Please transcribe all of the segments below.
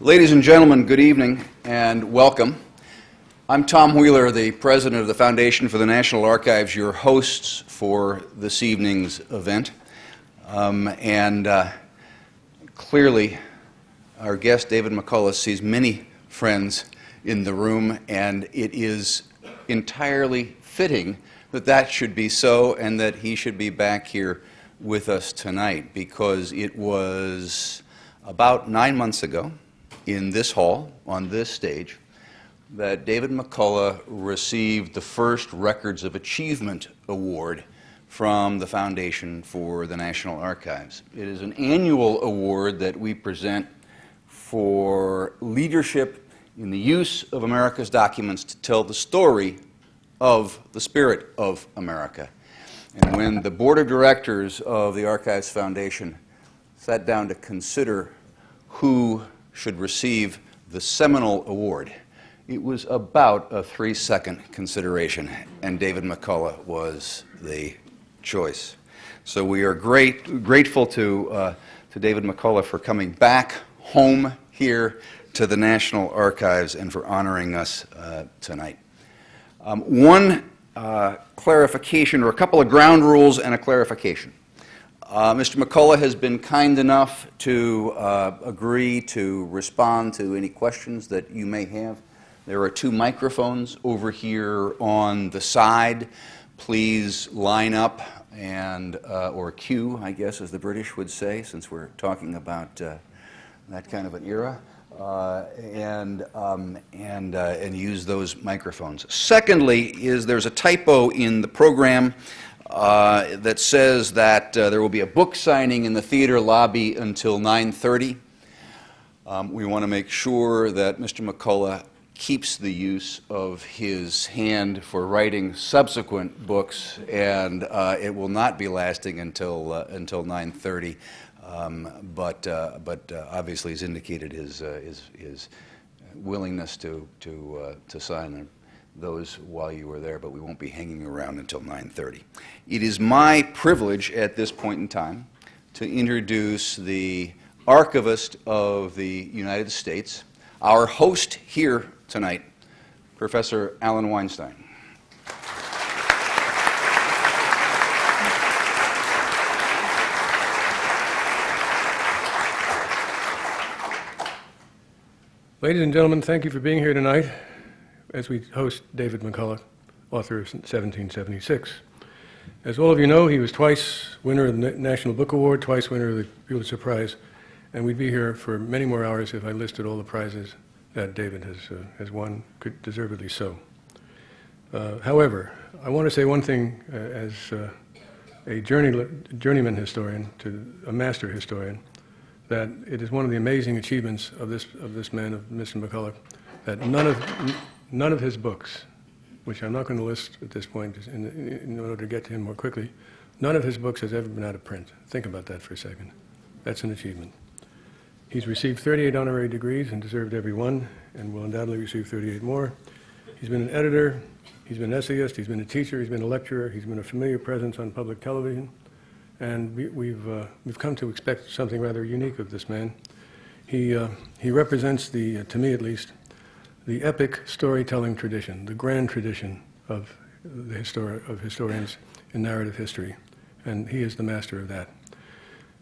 Ladies and gentlemen, good evening and welcome. I'm Tom Wheeler, the president of the Foundation for the National Archives, your hosts for this evening's event. Um, and uh, clearly, our guest, David McCullough, sees many friends in the room, and it is entirely fitting that that should be so and that he should be back here with us tonight because it was about nine months ago in this hall, on this stage, that David McCullough received the first Records of Achievement Award from the Foundation for the National Archives. It is an annual award that we present for leadership in the use of America's documents to tell the story of the spirit of America. And when the board of directors of the Archives Foundation sat down to consider who should receive the seminal award, it was about a three second consideration, and David McCullough was the choice. So we are great, grateful to, uh, to David McCullough for coming back home here to the National Archives and for honoring us uh, tonight. Um, one uh, clarification, or a couple of ground rules and a clarification. Uh, Mr. McCullough has been kind enough to uh, agree to respond to any questions that you may have. There are two microphones over here on the side. Please line up and, uh, or queue, I guess, as the British would say, since we're talking about uh, that kind of an era. Uh, and, um, and, uh, and use those microphones. Secondly, is there's a typo in the program. Uh, that says that uh, there will be a book signing in the theater lobby until 9.30. Um, we want to make sure that Mr. McCullough keeps the use of his hand for writing subsequent books, and uh, it will not be lasting until, uh, until 9.30. Um, but uh, but obviously he's indicated his, his, his willingness to, to, to sign them those while you were there, but we won't be hanging around until 9.30. It is my privilege at this point in time to introduce the archivist of the United States, our host here tonight, Professor Alan Weinstein. Ladies and gentlemen, thank you for being here tonight as we host David McCullough, author of 1776. As all of you know, he was twice winner of the National Book Award, twice winner of the Pulitzer Prize, and we'd be here for many more hours if I listed all the prizes that David has, uh, has won, deservedly so. Uh, however, I want to say one thing uh, as uh, a journey, journeyman historian to a master historian, that it is one of the amazing achievements of this, of this man, of Mr. McCullough, that none of, none of his books, which I'm not going to list at this point in, in, order to get to him more quickly, none of his books has ever been out of print. Think about that for a second. That's an achievement. He's received 38 honorary degrees and deserved every one, and will undoubtedly receive 38 more. He's been an editor, he's been an essayist, he's been a teacher, he's been a lecturer, he's been a familiar presence on public television, and we, have we've, uh, we've come to expect something rather unique of this man. He, uh, he represents the, uh, to me at least, the epic storytelling tradition, the grand tradition of the histori of historians in narrative history, and he is the master of that.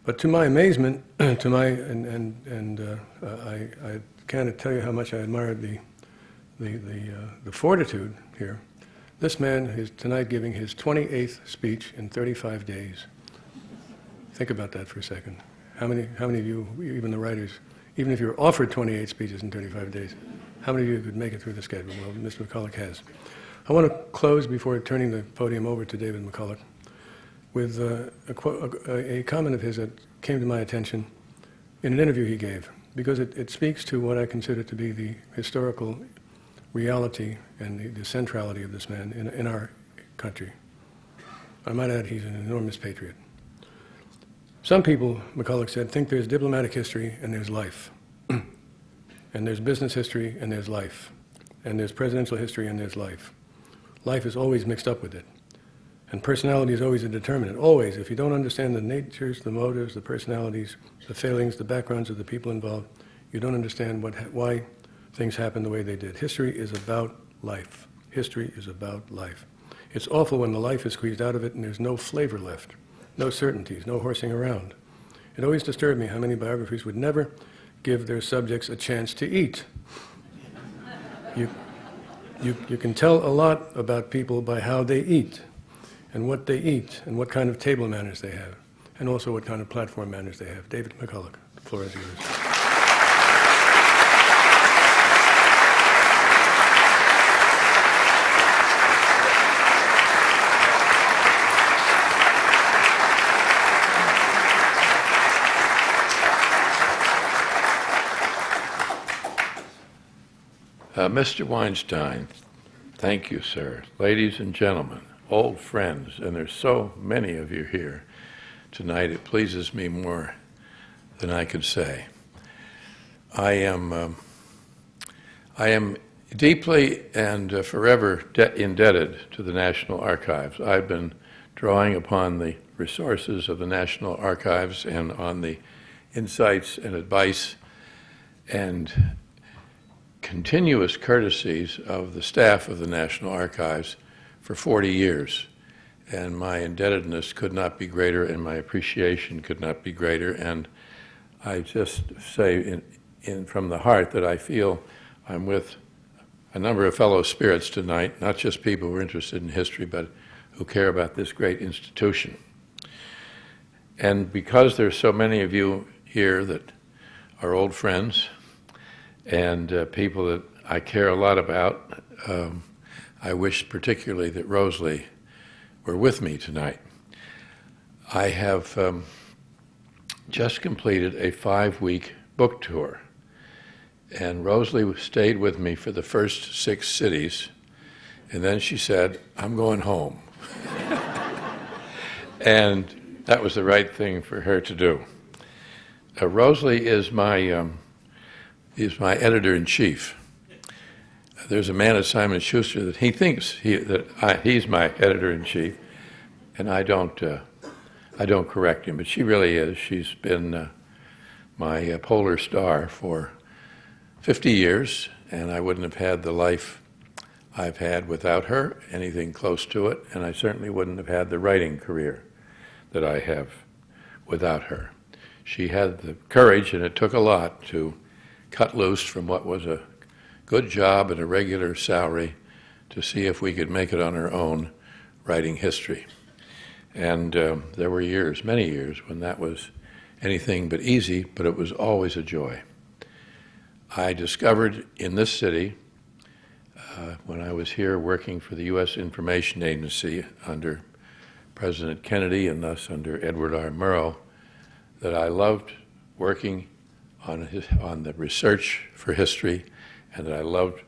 But to my amazement, to my and and and uh, I, I can't tell you how much I admired the the the, uh, the fortitude here. This man is tonight giving his 28th speech in 35 days. Think about that for a second. How many how many of you, even the writers, even if you're offered 28 speeches in 35 days, how many of you could make it through the schedule? Well, Mr. McCullough has. I want to close before turning the podium over to David McCullough with uh, a, a, comment of his that came to my attention in an interview he gave, because it, it speaks to what I consider to be the historical reality and the, the centrality of this man in, in our country. I might add he's an enormous patriot. Some people, McCullough said, think there's diplomatic history and there's life and there's business history, and there's life. And there's presidential history, and there's life. Life is always mixed up with it. And personality is always a determinant, always. If you don't understand the natures, the motives, the personalities, the failings, the backgrounds of the people involved, you don't understand what, ha- why things happen the way they did. History is about life. History is about life. It's awful when the life is squeezed out of it and there's no flavor left, no certainties, no horsing around. It always disturbed me how many biographies would never give their subjects a chance to eat. You, you, you can tell a lot about people by how they eat, and what they eat, and what kind of table manners they have, and also what kind of platform manners they have. David McCullough, the floor is yours. Uh, Mr. Weinstein, thank you, sir. Ladies and gentlemen, old friends, and there's so many of you here tonight, it pleases me more than I could say. I am, um, I am deeply and uh, forever de- indebted to the National Archives. I've been drawing upon the resources of the National Archives and on the insights and advice and continuous courtesies of the staff of the National Archives for 40 years. And my indebtedness could not be greater, and my appreciation could not be greater. And I just say in, in, from the heart that I feel I'm with a number of fellow spirits tonight, not just people who are interested in history, but who care about this great institution. And because there's so many of you here that are old friends, and uh, people that I care a lot about. Um, I wish particularly that Rosalie were with me tonight. I have um, just completed a five week book tour, and Rosalie stayed with me for the first six cities, and then she said, I'm going home. and that was the right thing for her to do. Uh, Rosalie is my um, He's my editor in chief. There's a man at Simon Schuster that he thinks he, that I, he's my editor in chief, and I don't. Uh, I don't correct him, but she really is. She's been uh, my uh, polar star for 50 years, and I wouldn't have had the life I've had without her, anything close to it, and I certainly wouldn't have had the writing career that I have without her. She had the courage, and it took a lot to cut loose from what was a good job and a regular salary to see if we could make it on our own writing history. And um, there were years, many years, when that was anything but easy, but it was always a joy. I discovered in this city, uh, when I was here working for the U.S. Information Agency under President Kennedy and thus under Edward R. Murrow, that I loved working on, his, on the research for history and that I loved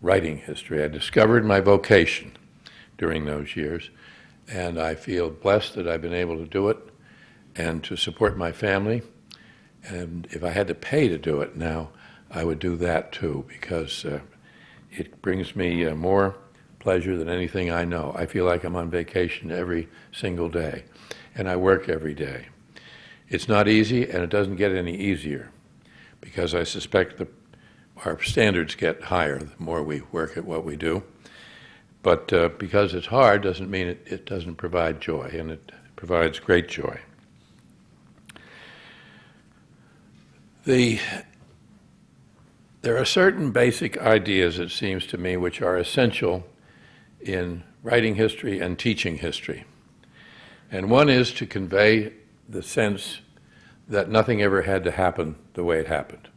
writing history. I discovered my vocation during those years, and I feel blessed that I've been able to do it and to support my family. And if I had to pay to do it now, I would do that too because uh, it brings me uh, more pleasure than anything I know. I feel like I'm on vacation every single day, and I work every day. It's not easy, and it doesn't get any easier because I suspect the, our standards get higher the more we work at what we do. But uh, because it's hard doesn't mean it, it doesn't provide joy, and it provides great joy. The, there are certain basic ideas, it seems to me, which are essential in writing history and teaching history. And one is to convey the sense that nothing ever had to happen the way it happened.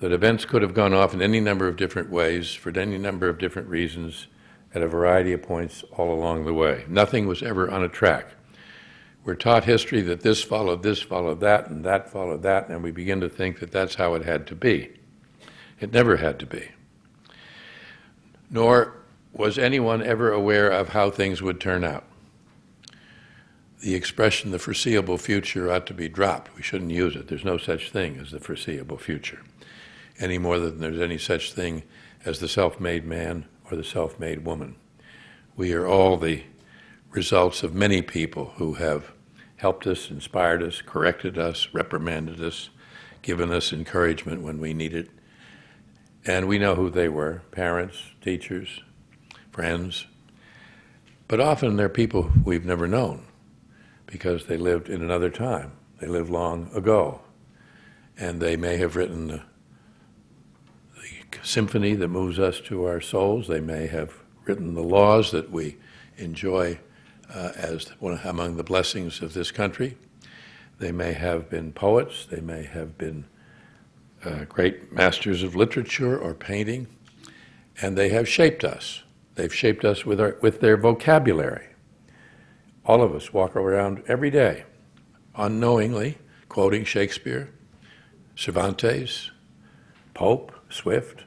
That events could have gone off in any number of different ways for any number of different reasons at a variety of points all along the way. Nothing was ever on a track. We're taught history that this followed this, followed that, and that followed that, and we begin to think that that's how it had to be. It never had to be. Nor was anyone ever aware of how things would turn out the expression the foreseeable future ought to be dropped. We shouldn't use it. There's no such thing as the foreseeable future, any more than there's any such thing as the self made man or the self made woman. We are all the results of many people who have helped us, inspired us, corrected us, reprimanded us, given us encouragement when we needed. It, and we know who they were parents, teachers, friends. But often they're people we've never known because they lived in another time. They lived long ago. And they may have written the, the symphony that moves us to our souls. They may have written the laws that we enjoy uh, as one among the blessings of this country. They may have been poets. They may have been uh, great masters of literature or painting. And they have shaped us. They've shaped us with, our, with their vocabulary. All of us walk around every day unknowingly quoting Shakespeare, Cervantes, Pope, Swift,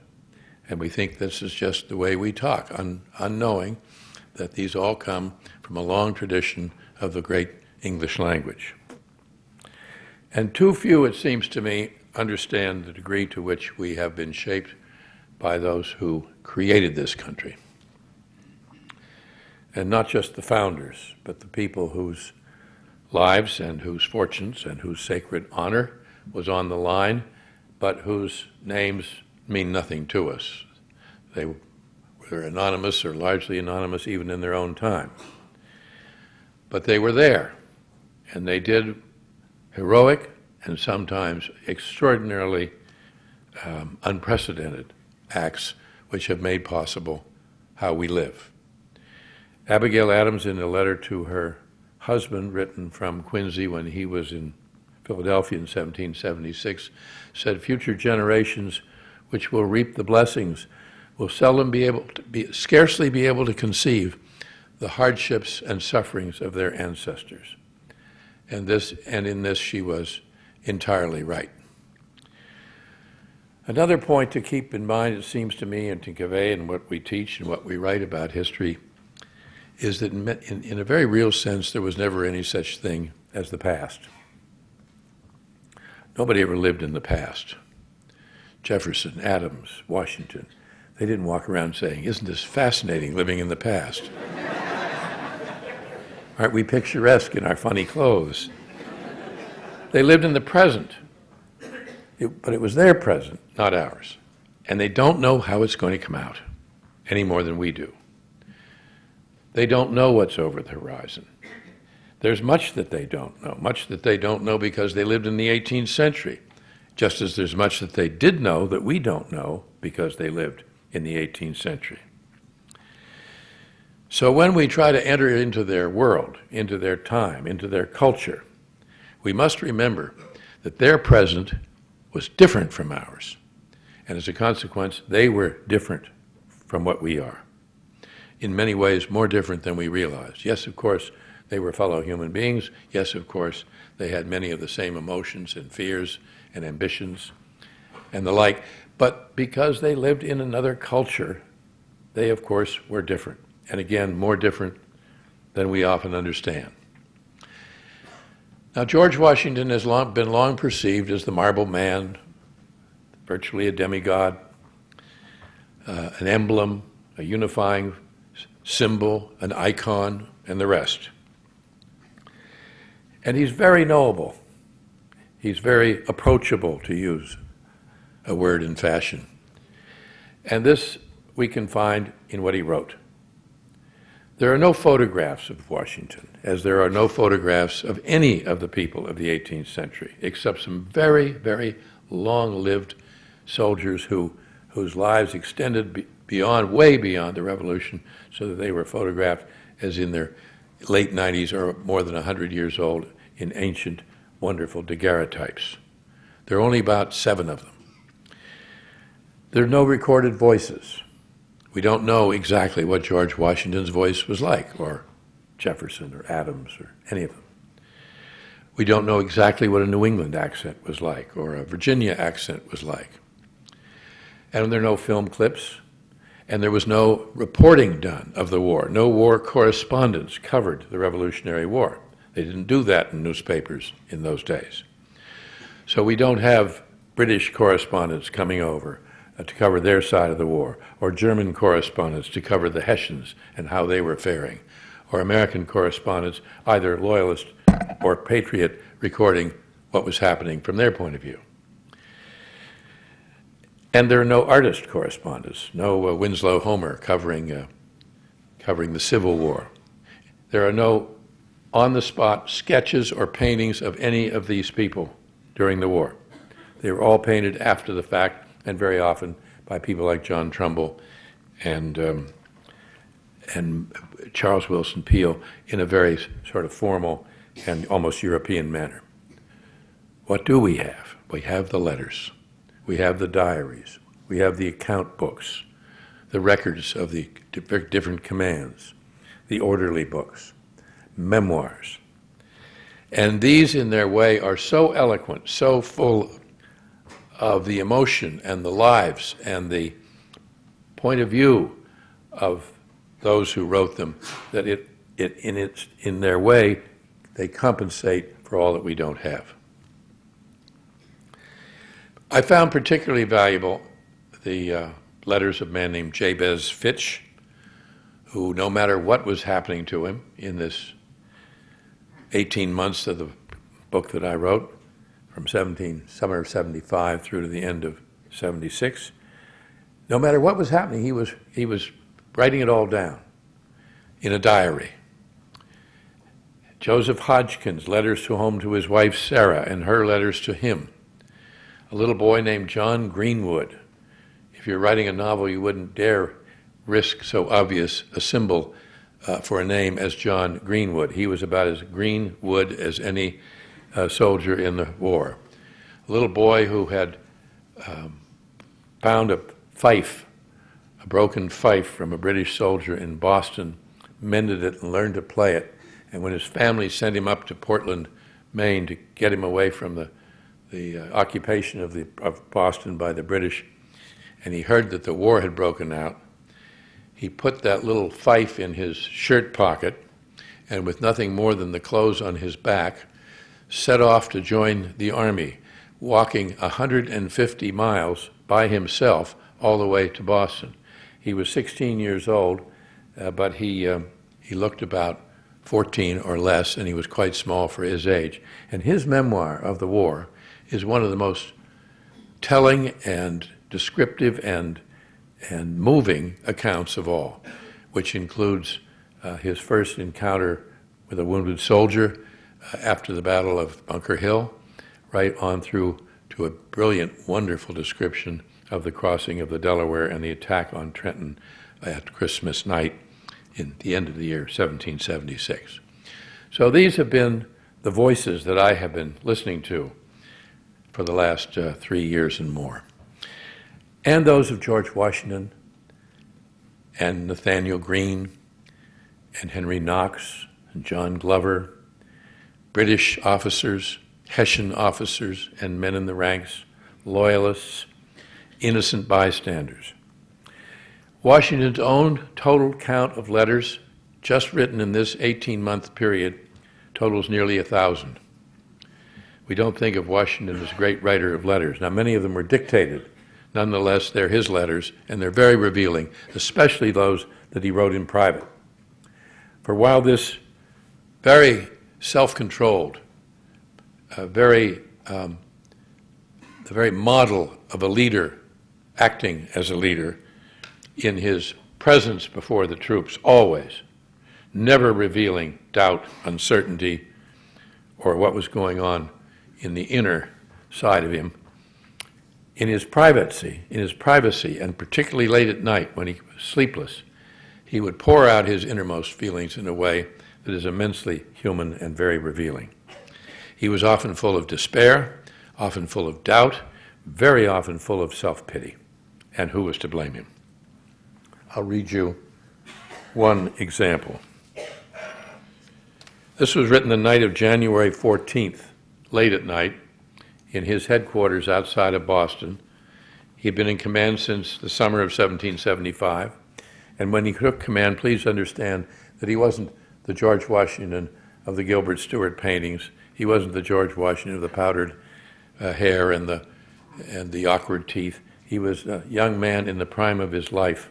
and we think this is just the way we talk, un- unknowing that these all come from a long tradition of the great English language. And too few, it seems to me, understand the degree to which we have been shaped by those who created this country. And not just the founders, but the people whose lives and whose fortunes and whose sacred honor was on the line, but whose names mean nothing to us. They were anonymous or largely anonymous even in their own time. But they were there, and they did heroic and sometimes extraordinarily um, unprecedented acts which have made possible how we live. Abigail Adams, in a letter to her husband, written from Quincy when he was in Philadelphia in 1776, said, Future generations which will reap the blessings will seldom be able to be, scarcely be able to conceive the hardships and sufferings of their ancestors. And, this, and in this she was entirely right. Another point to keep in mind, it seems to me, and to convey in what we teach and what we write about history, is that in, in, a very real sense, there was never any such thing as the past. Nobody ever lived in the past. Jefferson, Adams, Washington, they didn't walk around saying, Isn't this fascinating living in the past? Aren't we picturesque in our funny clothes? They lived in the present, it, but it was their present, not ours. And they don't know how it's going to come out any more than we do. They don't know what's over the horizon. There's much that they don't know, much that they don't know because they lived in the 18th century, just as there's much that they did know that we don't know because they lived in the 18th century. So when we try to enter into their world, into their time, into their culture, we must remember that their present was different from ours. And as a consequence, they were different from what we are in many ways more different than we realized. Yes, of course, they were fellow human beings. Yes, of course, they had many of the same emotions and fears and ambitions and the like. But because they lived in another culture, they, of course, were different. And again, more different than we often understand. Now, George Washington has long, been long perceived as the marble man, virtually a demigod, uh, an emblem, a unifying symbol, an icon, and the rest. And he's very knowable. He's very approachable, to use a word in fashion. And this we can find in what he wrote. There are no photographs of Washington, as there are no photographs of any of the people of the 18th century, except some very, very long lived soldiers who, whose lives extended beyond, way beyond the revolution, so that they were photographed as in their late 90s or more than 100 years old in ancient, wonderful daguerreotypes. There are only about seven of them. There are no recorded voices. We don't know exactly what George Washington's voice was like, or Jefferson, or Adams, or any of them. We don't know exactly what a New England accent was like, or a Virginia accent was like. And there are no film clips, and there was no reporting done of the war. No war correspondents covered the Revolutionary War. They didn't do that in newspapers in those days. So we don't have British correspondents coming over uh, to cover their side of the war, or German correspondents to cover the Hessians and how they were faring, or American correspondents, either loyalist or patriot, recording what was happening from their point of view. And there are no artist correspondents, no uh, Winslow Homer covering, uh, covering the Civil War. There are no on-the-spot sketches or paintings of any of these people during the war. They were all painted after the fact, and very often by people like John Trumbull and, um, and Charles Willson Peale in a very sort of formal and almost European manner. What do we have? We have the letters. We have the diaries. We have the account books, the records of the different commands, the orderly books, memoirs. And these, in their way, are so eloquent, so full of the emotion and the lives and the point of view of those who wrote them that it, it in, its, in their way, they compensate for all that we don't have. I found particularly valuable the uh, letters of a man named Jabez Fitch, who, no matter what was happening to him in this 18 months of the book that I wrote, from 17, summer of 75 through to the end of 76, no matter what was happening, he was, he was writing it all down in a diary. Joseph Hodgkins, letters to home to his wife Sarah and her letters to him. A little boy named John Greenwood. If you're writing a novel, you wouldn't dare risk so obvious a symbol uh, for a name as John Greenwood. He was about as greenwood as any uh, soldier in the war. A little boy who had um, found a fife, a broken fife from a British soldier in Boston, mended it and learned to play it. And when his family sent him up to Portland, Maine to get him away from the, the uh, occupation of, the, of Boston by the British, and he heard that the war had broken out, he put that little fife in his shirt pocket, and with nothing more than the clothes on his back, set off to join the army, walking 150 miles by himself all the way to Boston. He was 16 years old, uh, but he, uh, he looked about 14 or less, and he was quite small for his age. And his memoir of the war is one of the most telling and descriptive and and moving accounts of all, which includes uh, his first encounter with a wounded soldier uh, after the Battle of Bunker Hill, right on through to a brilliant, wonderful description of the crossing of the Delaware and the attack on Trenton at Christmas night in the end of the year 1776. So these have been the voices that I have been listening to for the last uh, three years and more and those of George Washington and Nathanael Greene and Henry Knox and John Glover, British officers, Hessian officers and men in the ranks, loyalists, innocent bystanders. Washington's own total count of letters just written in this 18-month period totals nearly a thousand. We don't think of Washington as a great writer of letters. Now, many of them were dictated Nonetheless, they're his letters, and they're very revealing, especially those that he wrote in private. For while this very self-controlled, uh, very, um, the very model of a leader acting as a leader in his presence before the troops, always, never revealing doubt, uncertainty, or what was going on in the inner side of him, in his privacy, in his privacy, and particularly late at night when he was sleepless, he would pour out his innermost feelings in a way that is immensely human and very revealing. He was often full of despair, often full of doubt, very often full of self-pity. And who was to blame him? I'll read you one example. This was written the night of January 14th, late at night, in his headquarters outside of Boston. He had been in command since the summer of 1775. And when he took command, please understand that he wasn't the George Washington of the Gilbert Stuart paintings. He wasn't the George Washington of the powdered uh, hair and the, and the awkward teeth. He was a young man in the prime of his life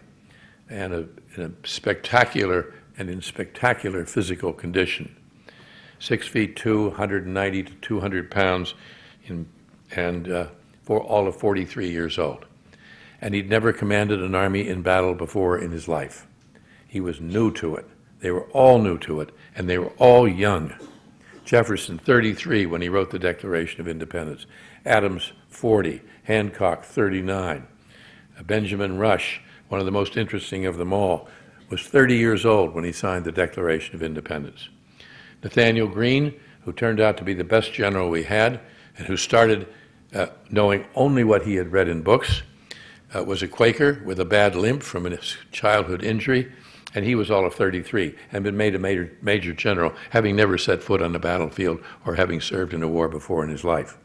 and a, in a spectacular and in spectacular physical condition. Six feet two, 190 to 200 pounds, in, and uh, for all of 43 years old. and he'd never commanded an army in battle before in his life. He was new to it. They were all new to it, and they were all young. Jefferson, 33, when he wrote the Declaration of Independence. Adams, 40. Hancock, 39. Uh, Benjamin Rush, one of the most interesting of them all, was 30 years old when he signed the Declaration of Independence. Nathanael Greene, who turned out to be the best general we had, and who started uh, knowing only what he had read in books, uh, was a Quaker with a bad limp from a childhood injury, and he was all of 33 and been made a major, major general, having never set foot on the battlefield or having served in a war before in his life.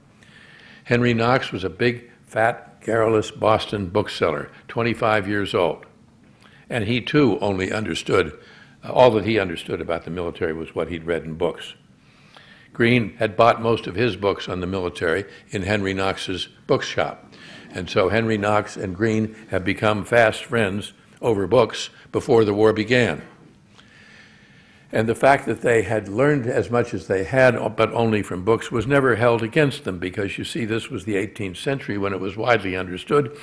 Henry Knox was a big, fat, garrulous Boston bookseller, 25 years old. And he too only understood, all that he understood about the military was what he'd read in books. Greene had bought most of his books on the military in Henry Knox's bookshop. And so Henry Knox and Greene have become fast friends over books before the war began. And the fact that they had learned as much as they had, but only from books, was never held against them because you see, this was the 18th century when it was widely understood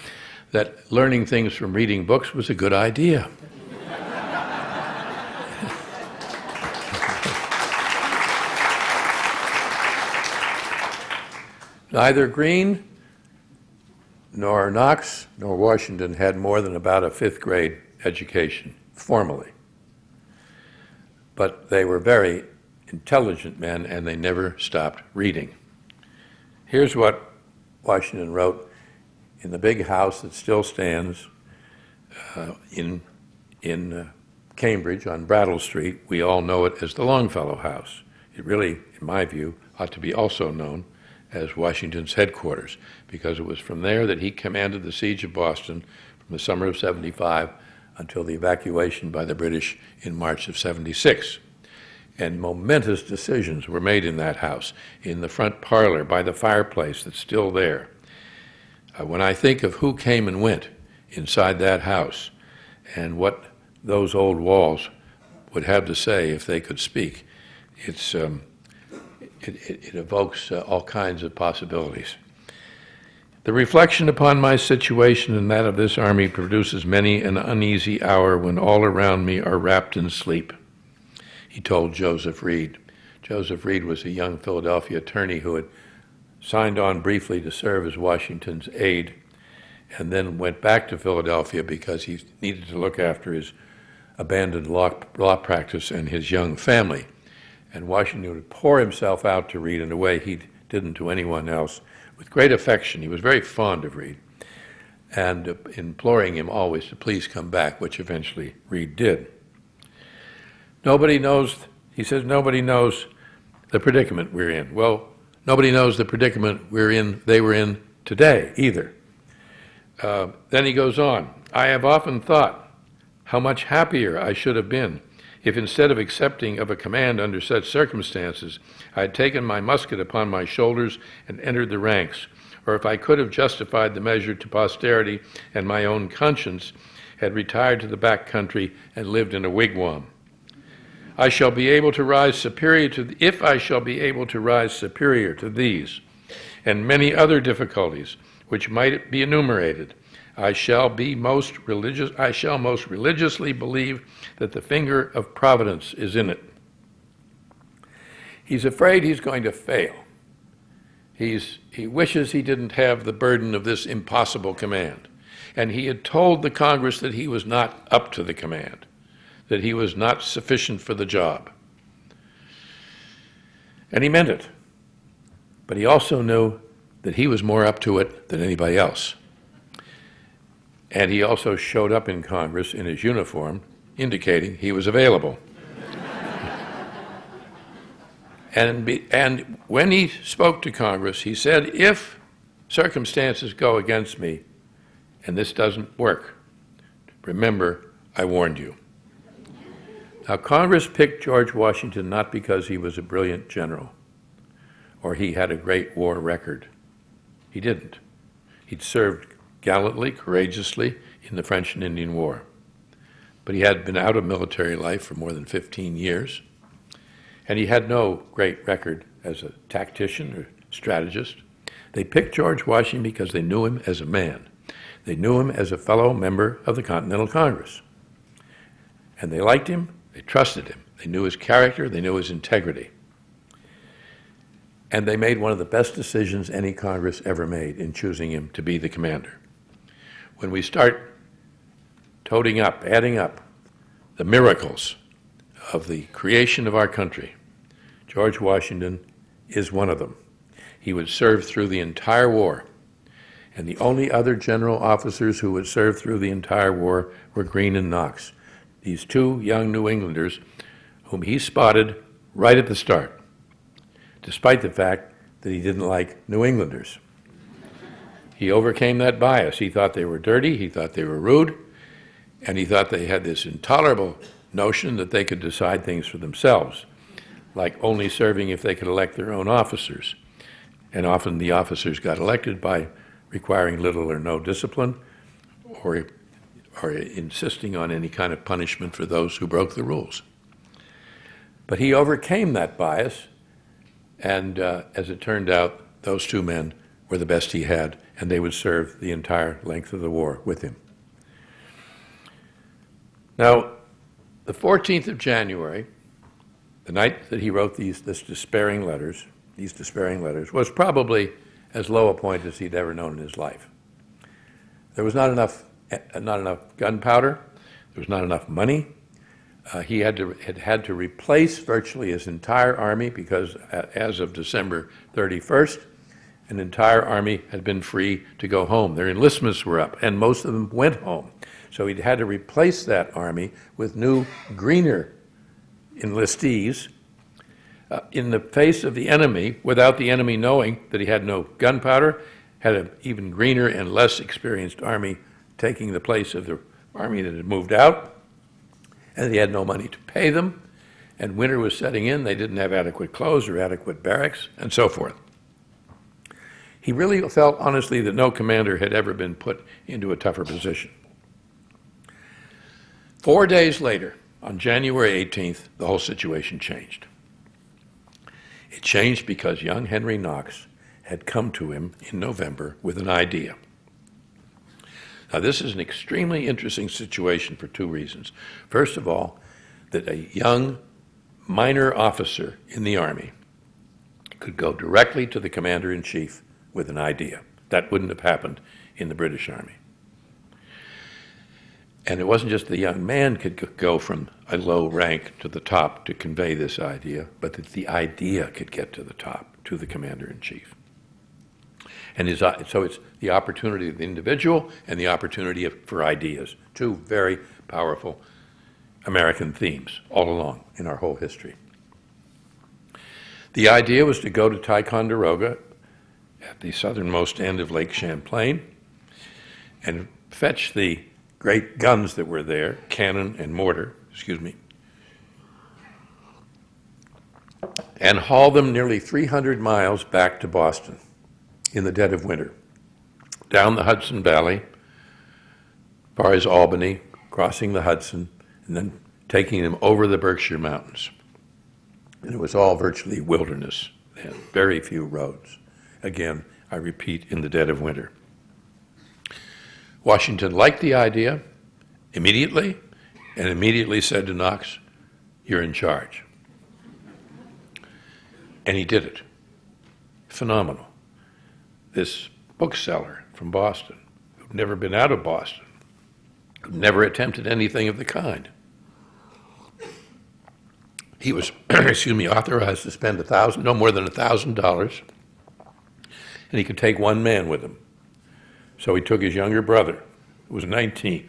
that learning things from reading books was a good idea. Neither Greene nor Knox nor Washington had more than about a fifth grade education, formally. But they were very intelligent men and they never stopped reading. Here's what Washington wrote in the big house that still stands uh, in, in uh, Cambridge on Brattle Street. We all know it as the Longfellow House. It really, in my view, ought to be also known as Washington's headquarters, because it was from there that he commanded the siege of Boston from the summer of 75 until the evacuation by the British in March of 76. And momentous decisions were made in that house, in the front parlor, by the fireplace that's still there. Uh, when I think of who came and went inside that house and what those old walls would have to say if they could speak, it's, um, it, it, evokes uh, all kinds of possibilities. The reflection upon my situation and that of this army produces many an uneasy hour when all around me are wrapped in sleep, he told Joseph Reed. Joseph Reed was a young Philadelphia attorney who had signed on briefly to serve as Washington's aide and then went back to Philadelphia because he needed to look after his abandoned law, law practice and his young family and Washington would pour himself out to Reed in a way he didn't to anyone else with great affection. He was very fond of Reed and uh, imploring him always to please come back, which eventually Reed did. Nobody knows, he says, nobody knows the predicament we're in. Well, nobody knows the predicament we're in, they were in today either. Uh, then he goes on, I have often thought how much happier I should have been if instead of accepting of a command under such circumstances, I had taken my musket upon my shoulders and entered the ranks, or if I could have justified the measure to posterity and my own conscience, had retired to the back country and lived in a wigwam. I shall be able to rise superior to, if I shall be able to rise superior to these and many other difficulties which might be enumerated, I shall be most religious, I shall most religiously believe that the finger of providence is in it. He's afraid he's going to fail. He's, he wishes he didn't have the burden of this impossible command. And he had told the Congress that he was not up to the command, that he was not sufficient for the job. And he meant it. But he also knew that he was more up to it than anybody else. And he also showed up in Congress in his uniform, indicating he was available. and, be, and when he spoke to Congress, he said, if circumstances go against me and this doesn't work, remember, I warned you. Now, Congress picked George Washington not because he was a brilliant general or he had a great war record. He didn't. He'd served gallantly, courageously in the French and Indian War. But he had been out of military life for more than 15 years, and he had no great record as a tactician or strategist. They picked George Washington because they knew him as a man. They knew him as a fellow member of the Continental Congress. And they liked him, they trusted him, they knew his character, they knew his integrity. And they made one of the best decisions any Congress ever made in choosing him to be the commander. When we start toting up, adding up the miracles of the creation of our country, George Washington is one of them. He would serve through the entire war. And the only other general officers who would serve through the entire war were Greene and Knox, these two young New Englanders whom he spotted right at the start, despite the fact that he didn't like New Englanders. He overcame that bias. He thought they were dirty, he thought they were rude, and he thought they had this intolerable notion that they could decide things for themselves, like only serving if they could elect their own officers. And often the officers got elected by requiring little or no discipline or, or insisting on any kind of punishment for those who broke the rules. But he overcame that bias, and uh, as it turned out, those two men were the best he had, and they would serve the entire length of the war with him. Now, the 14th of January, the night that he wrote these this despairing letters, these despairing letters, was probably as low a point as he'd ever known in his life. There was not enough, eh, not enough gunpowder. There was not enough money. Uh, he had to had, had to replace virtually his entire army because, uh, as of December 31st, an entire army had been free to go home. Their enlistments were up, and most of them went home. So he'd had to replace that army with new, greener enlistees uh, in the face of the enemy without the enemy knowing that he had no gunpowder, had an even greener and less experienced army taking the place of the army that had moved out, and he had no money to pay them, and winter was setting in, they didn't have adequate clothes or adequate barracks, and so forth. He really felt honestly that no commander had ever been put into a tougher position. Four days later, on January 18th, the whole situation changed. It changed because young Henry Knox had come to him in November with an idea. Now, this is an extremely interesting situation for two reasons. First of all, that a young minor officer in the Army could go directly to the commander in chief with an idea. That wouldn't have happened in the British Army. And it wasn't just the young man could go from a low rank to the top to convey this idea, but that the idea could get to the top, to the commander in chief. And his, uh, so it's the opportunity of the individual and the opportunity of, for ideas, two very powerful American themes all along in our whole history. The idea was to go to Ticonderoga at the southernmost end of Lake Champlain and fetch the great guns that were there, cannon and mortar, excuse me, and haul them nearly 300 miles back to Boston in the dead of winter, down the Hudson Valley, far as Albany, crossing the Hudson, and then taking them over the Berkshire Mountains. And it was all virtually wilderness and very few roads. Again, I repeat, in the dead of winter. Washington liked the idea immediately and immediately said to Knox, You're in charge. And he did it. Phenomenal. This bookseller from Boston, who'd never been out of Boston, who'd never attempted anything of the kind. He was, excuse me, authorized to spend a thousand, no more than a thousand dollars, and he could take one man with him. So he took his younger brother, who was 19,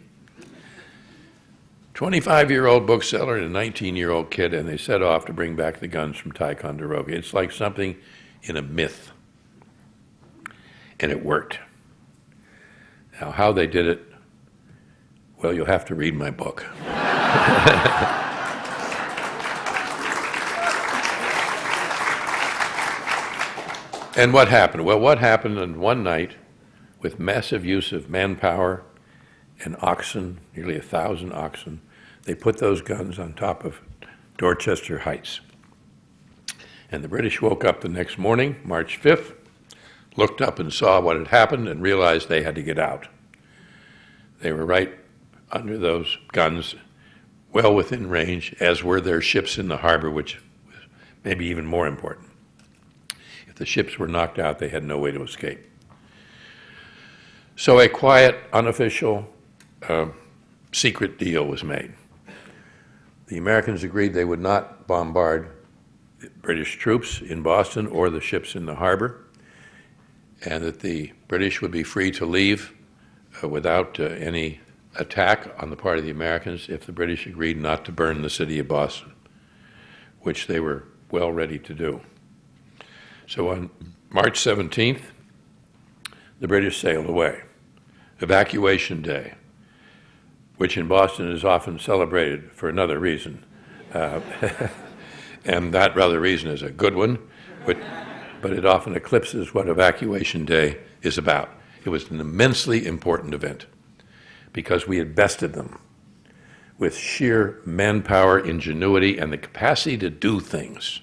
25 year old bookseller and a 19 year old kid, and they set off to bring back the guns from Ticonderoga. It's like something in a myth. And it worked. Now, how they did it, well, you'll have to read my book. and what happened? Well, what happened in one night with massive use of manpower and oxen, nearly a thousand oxen, they put those guns on top of Dorchester Heights. And the British woke up the next morning, March 5th, looked up and saw what had happened and realized they had to get out. They were right under those guns, well within range, as were their ships in the harbor, which was maybe even more important. The ships were knocked out, they had no way to escape. So a quiet, unofficial, uh, secret deal was made. The Americans agreed they would not bombard British troops in Boston or the ships in the harbor, and that the British would be free to leave uh, without uh, any attack on the part of the Americans if the British agreed not to burn the city of Boston, which they were well ready to do. So on March 17th, the British sailed away. Evacuation Day, which in Boston is often celebrated for another reason. Uh, and that rather reason is a good one, but, but it often eclipses what Evacuation Day is about. It was an immensely important event because we had bested them with sheer manpower, ingenuity, and the capacity to do things.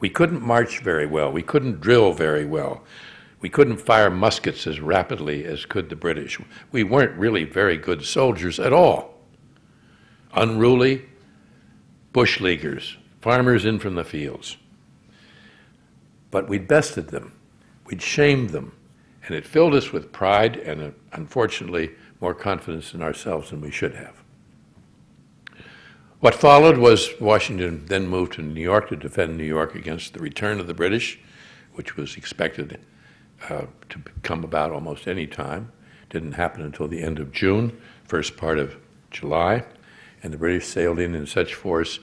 We couldn't march very well. We couldn't drill very well. We couldn't fire muskets as rapidly as could the British. We weren't really very good soldiers at all. Unruly, bush leaguers, farmers in from the fields. But we'd bested them. We'd shamed them. And it filled us with pride and, uh, unfortunately, more confidence in ourselves than we should have. What followed was Washington then moved to New York to defend New York against the return of the British, which was expected uh, to come about almost any time. Didn't happen until the end of June, first part of July, and the British sailed in in such force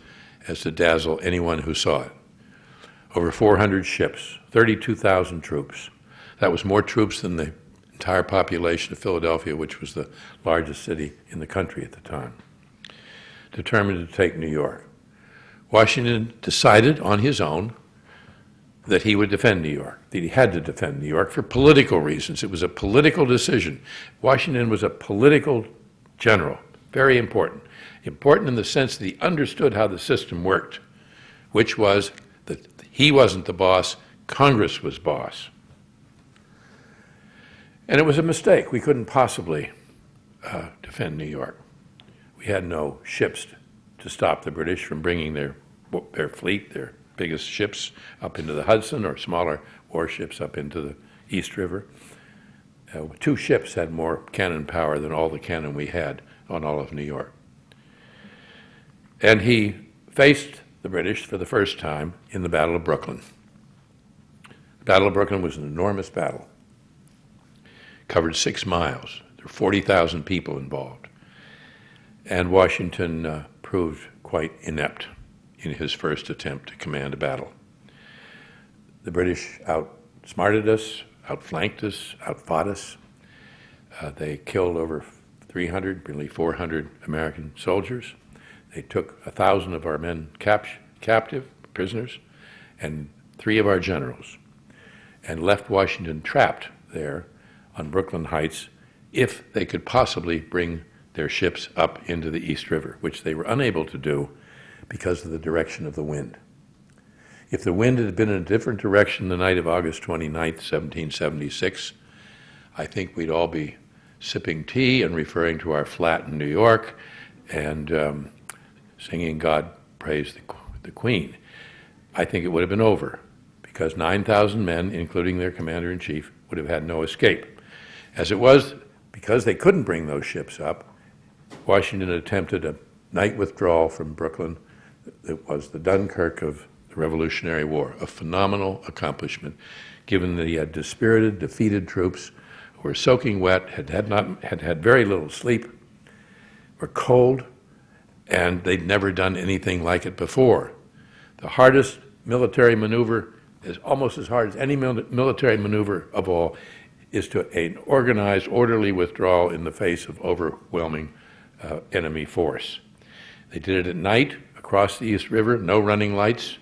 as to dazzle anyone who saw it. Over 400 ships, 32,000 troops. That was more troops than the entire population of Philadelphia, which was the largest city in the country at the time, determined to take New York. Washington decided on his own that he would defend New York, that he had to defend New York for political reasons. It was a political decision. Washington was a political general, very important. Important in the sense that he understood how the system worked, which was that he wasn't the boss, Congress was boss. And it was a mistake. We couldn't possibly uh, defend New York. Had no ships to stop the British from bringing their, their fleet, their biggest ships up into the Hudson or smaller warships up into the East River. Uh, two ships had more cannon power than all the cannon we had on all of New York. And he faced the British for the first time in the Battle of Brooklyn. The Battle of Brooklyn was an enormous battle, covered six miles. There were 40,000 people involved. And Washington uh, proved quite inept in his first attempt to command a battle. The British outsmarted us, outflanked us, outfought us. Uh, they killed over 300, nearly 400 American soldiers. They took a thousand of our men cap captive, prisoners, and three of our generals, and left Washington trapped there on Brooklyn Heights if they could possibly bring their ships up into the East River, which they were unable to do because of the direction of the wind. If the wind had been in a different direction the night of August 29, 1776, I think we'd all be sipping tea and referring to our flat in New York and um, singing God Praise the, the Queen. I think it would have been over because 9,000 men, including their commander in chief, would have had no escape. As it was, because they couldn't bring those ships up, Washington attempted a night withdrawal from Brooklyn it was the Dunkirk of the Revolutionary War, a phenomenal accomplishment, given that he had dispirited, defeated troops who were soaking wet, had had, not, had, had very little sleep, were cold, and they'd never done anything like it before. The hardest military maneuver is almost as hard as any military maneuver of all is to an organized, orderly withdrawal in the face of overwhelming uh, enemy force. They did it at night across the East River, no running lights.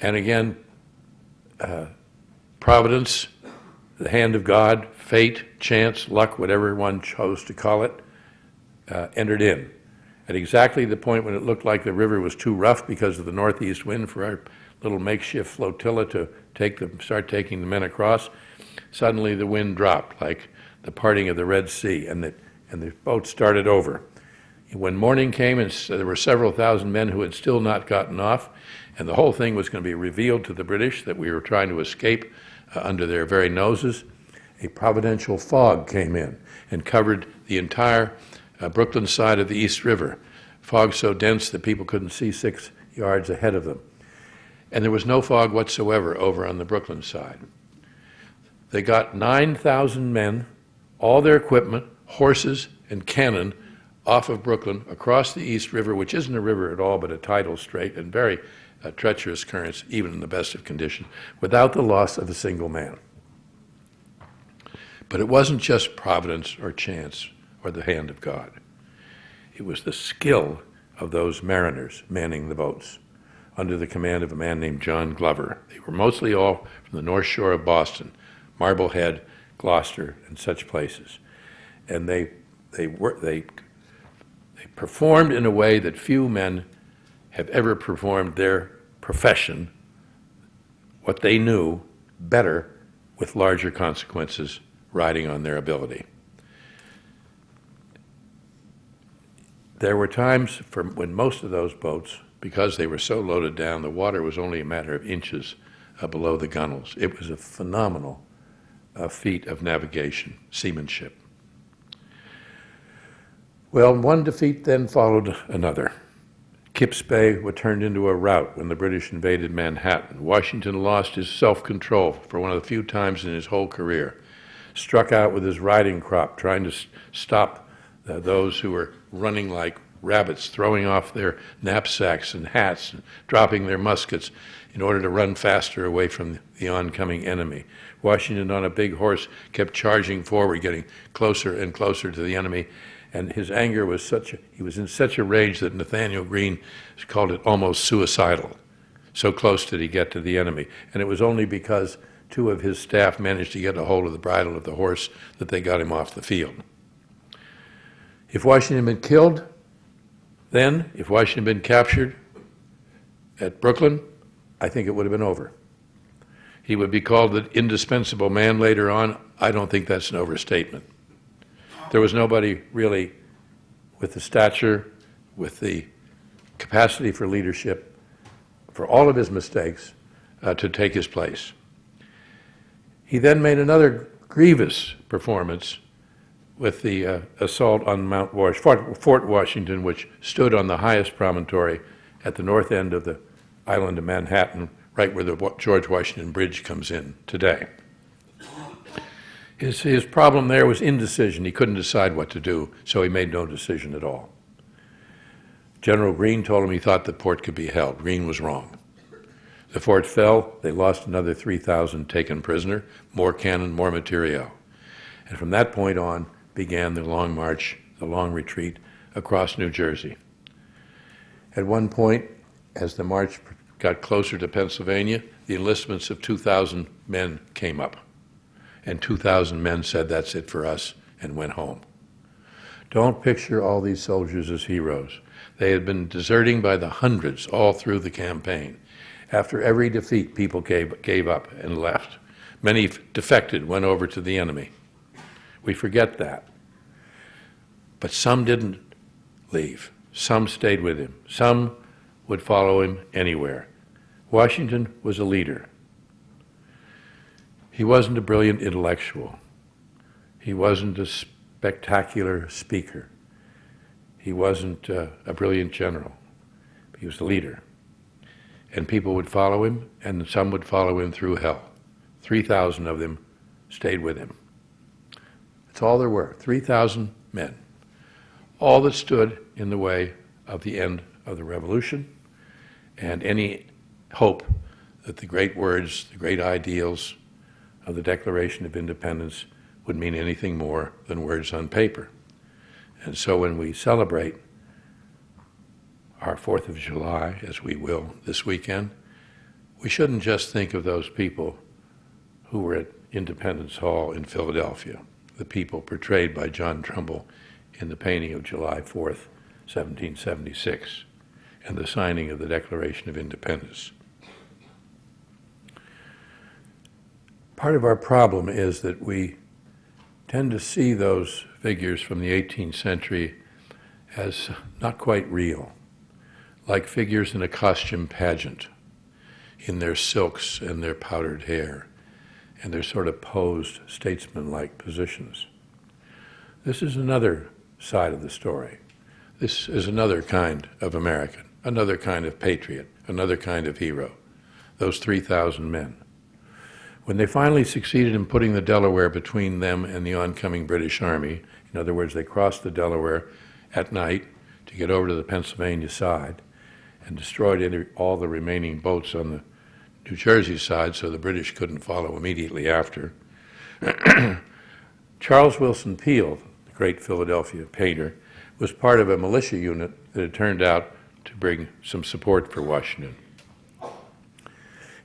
And again, uh, providence, the hand of God, fate, chance, luck, whatever one chose to call it, uh, entered in. At exactly the point when it looked like the river was too rough because of the northeast wind for our little makeshift flotilla to take the, start taking the men across, suddenly the wind dropped like the parting of the Red Sea, and it and the boat started over. When morning came, and there were several thousand men who had still not gotten off, and the whole thing was going to be revealed to the British that we were trying to escape uh, under their very noses, a providential fog came in and covered the entire uh, Brooklyn side of the East River. Fog so dense that people couldn't see six yards ahead of them. And there was no fog whatsoever over on the Brooklyn side. They got 9,000 men, all their equipment, horses, and cannon off of Brooklyn across the East River, which isn't a river at all but a tidal strait and very uh, treacherous currents, even in the best of condition, without the loss of a single man. But it wasn't just providence or chance or the hand of God. It was the skill of those mariners manning the boats under the command of a man named John Glover. They were mostly all from the north shore of Boston, Marblehead, Gloucester, and such places. And they, they, were, they, they performed in a way that few men have ever performed their profession, what they knew, better with larger consequences riding on their ability. There were times when most of those boats, because they were so loaded down, the water was only a matter of inches uh, below the gunwales. It was a phenomenal uh, feat of navigation, seamanship. Well, one defeat then followed another. Kips Bay was turned into a rout when the British invaded Manhattan. Washington lost his self control for one of the few times in his whole career. Struck out with his riding crop, trying to stop uh, those who were running like rabbits, throwing off their knapsacks and hats, and dropping their muskets in order to run faster away from the oncoming enemy. Washington, on a big horse, kept charging forward, getting closer and closer to the enemy. And his anger was such, a, he was in such a rage that Nathanael Greene called it almost suicidal. So close did he get to the enemy. And it was only because two of his staff managed to get a hold of the bridle of the horse that they got him off the field. If Washington had been killed, then, if Washington had been captured at Brooklyn, I think it would have been over. He would be called the indispensable man later on. I don't think that's an overstatement. There was nobody really with the stature, with the capacity for leadership, for all of his mistakes, uh, to take his place. He then made another grievous performance with the uh, assault on Mount Wash, Fort, Fort Washington, which stood on the highest promontory at the north end of the island of Manhattan, right where the George Washington Bridge comes in today. His, his problem there was indecision. He couldn't decide what to do, so he made no decision at all. General Greene told him he thought the port could be held. Greene was wrong. The fort fell. They lost another 3,000 taken prisoner, more cannon, more material. And from that point on began the long march, the long retreat across New Jersey. At one point, as the march got closer to Pennsylvania, the enlistments of 2,000 men came up. And 2,000 men said, That's it for us, and went home. Don't picture all these soldiers as heroes. They had been deserting by the hundreds all through the campaign. After every defeat, people gave, gave up and left. Many defected, went over to the enemy. We forget that. But some didn't leave. Some stayed with him. Some would follow him anywhere. Washington was a leader. He wasn't a brilliant intellectual. He wasn't a spectacular speaker. He wasn't uh, a brilliant general. He was the leader. And people would follow him, and some would follow him through hell. 3,000 of them stayed with him. That's all there were 3,000 men. All that stood in the way of the end of the revolution and any hope that the great words, the great ideals of the Declaration of Independence would mean anything more than words on paper. And so when we celebrate our Fourth of July, as we will this weekend, we shouldn't just think of those people who were at Independence Hall in Philadelphia, the people portrayed by John Trumbull in the painting of July 4th, 1776, and the signing of the Declaration of Independence. Part of our problem is that we tend to see those figures from the 18th century as not quite real, like figures in a costume pageant, in their silks and their powdered hair, and their sort of posed statesman-like positions. This is another side of the story. This is another kind of American, another kind of patriot, another kind of hero, those 3,000 men. When they finally succeeded in putting the Delaware between them and the oncoming British Army, in other words, they crossed the Delaware at night to get over to the Pennsylvania side and destroyed any, all the remaining boats on the New Jersey side so the British couldn't follow immediately after. Charles Willson Peale, the great Philadelphia painter, was part of a militia unit that had turned out to bring some support for Washington.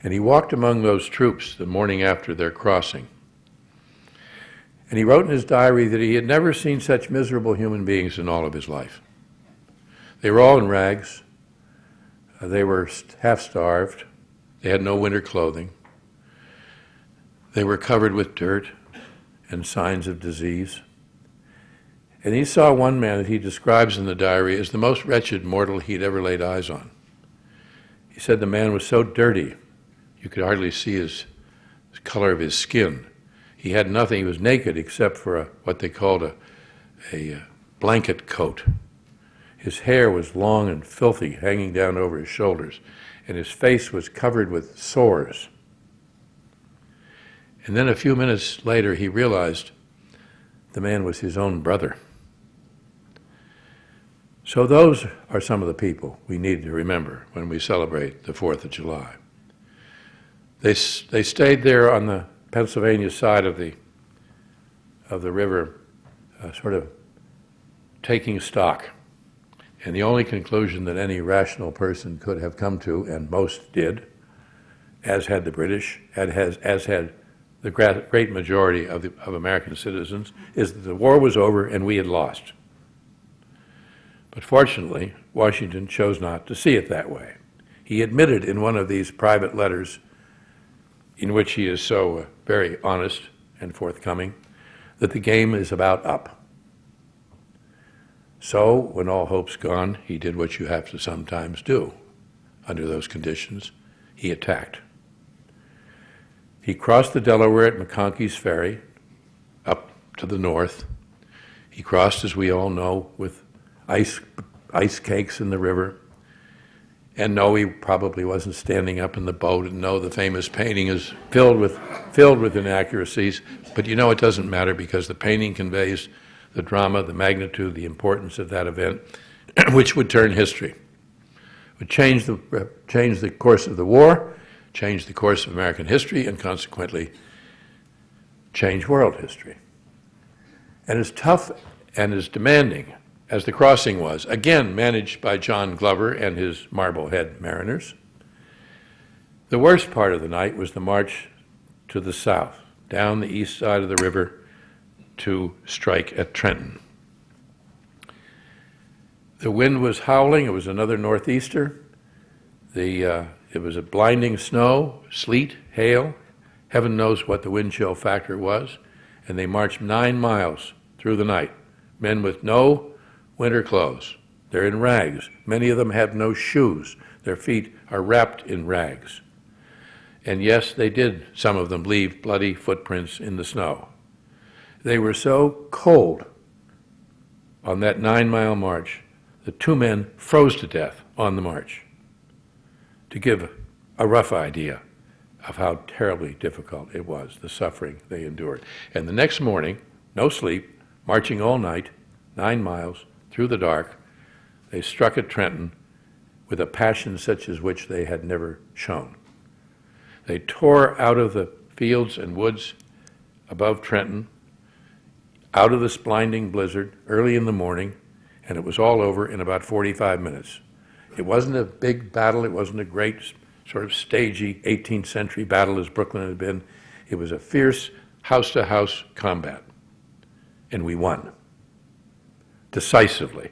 And he walked among those troops the morning after their crossing. And he wrote in his diary that he had never seen such miserable human beings in all of his life. They were all in rags. Uh, they were half starved. They had no winter clothing. They were covered with dirt and signs of disease. And he saw one man that he describes in the diary as the most wretched mortal he'd ever laid eyes on. He said the man was so dirty, you could hardly see his, the color of his skin. He had nothing, he was naked except for a, what they called a, a uh, blanket coat. His hair was long and filthy, hanging down over his shoulders, and his face was covered with sores. And then a few minutes later, he realized the man was his own brother. So those are some of the people we need to remember when we celebrate the 4th of July. They, they stayed there on the Pennsylvania side of the, of the river, uh, sort of taking stock. And the only conclusion that any rational person could have come to, and most did, as had the British, and has, as had the great majority of, the, of American citizens, is that the war was over and we had lost. But fortunately, Washington chose not to see it that way. He admitted in one of these private letters, in which he is so very honest and forthcoming, that the game is about up. So, when all hope's gone, he did what you have to sometimes do under those conditions. He attacked. He crossed the Delaware at McConkey's Ferry up to the north. He crossed, as we all know, with ice, ice cakes in the river. And no, he probably wasn't standing up in the boat. And no, the famous painting is filled with, filled with inaccuracies. But you know it doesn't matter because the painting conveys the drama, the magnitude, the importance of that event, which would turn history, would change the, uh, change the course of the war, change the course of American history, and consequently change world history. And as tough and as demanding as the crossing was, again managed by John Glover and his Marblehead mariners. The worst part of the night was the march to the south, down the east side of the river to strike at Trenton. The wind was howling. It was another northeaster. The, uh, it was a blinding snow, sleet, hail. Heaven knows what the wind chill factor was. And they marched nine miles through the night. Men with no winter clothes. They're in rags. Many of them have no shoes. Their feet are wrapped in rags. And yes, they did, some of them, leave bloody footprints in the snow. They were so cold on that nine mile march that two men froze to death on the march. To give a rough idea of how terribly difficult it was, the suffering they endured. And the next morning, no sleep, marching all night, nine miles, through the dark, they struck at Trenton with a passion such as which they had never shown. They tore out of the fields and woods above Trenton, out of this blinding blizzard early in the morning, and it was all over in about 45 minutes. It wasn't a big battle. It wasn't a great sort of stagey 18th century battle as Brooklyn had been. It was a fierce house-to-house combat, and we won decisively.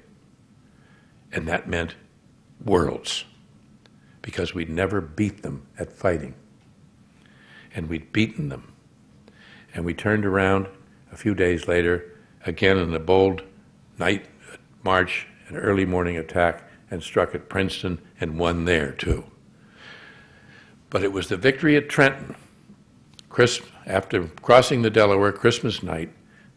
And that meant worlds, because we'd never beat them at fighting. And we'd beaten them. And we turned around a few days later, again in a bold night march, an early morning attack, and struck at Princeton and won there too. But it was the victory at Trenton, after crossing the Delaware Christmas night,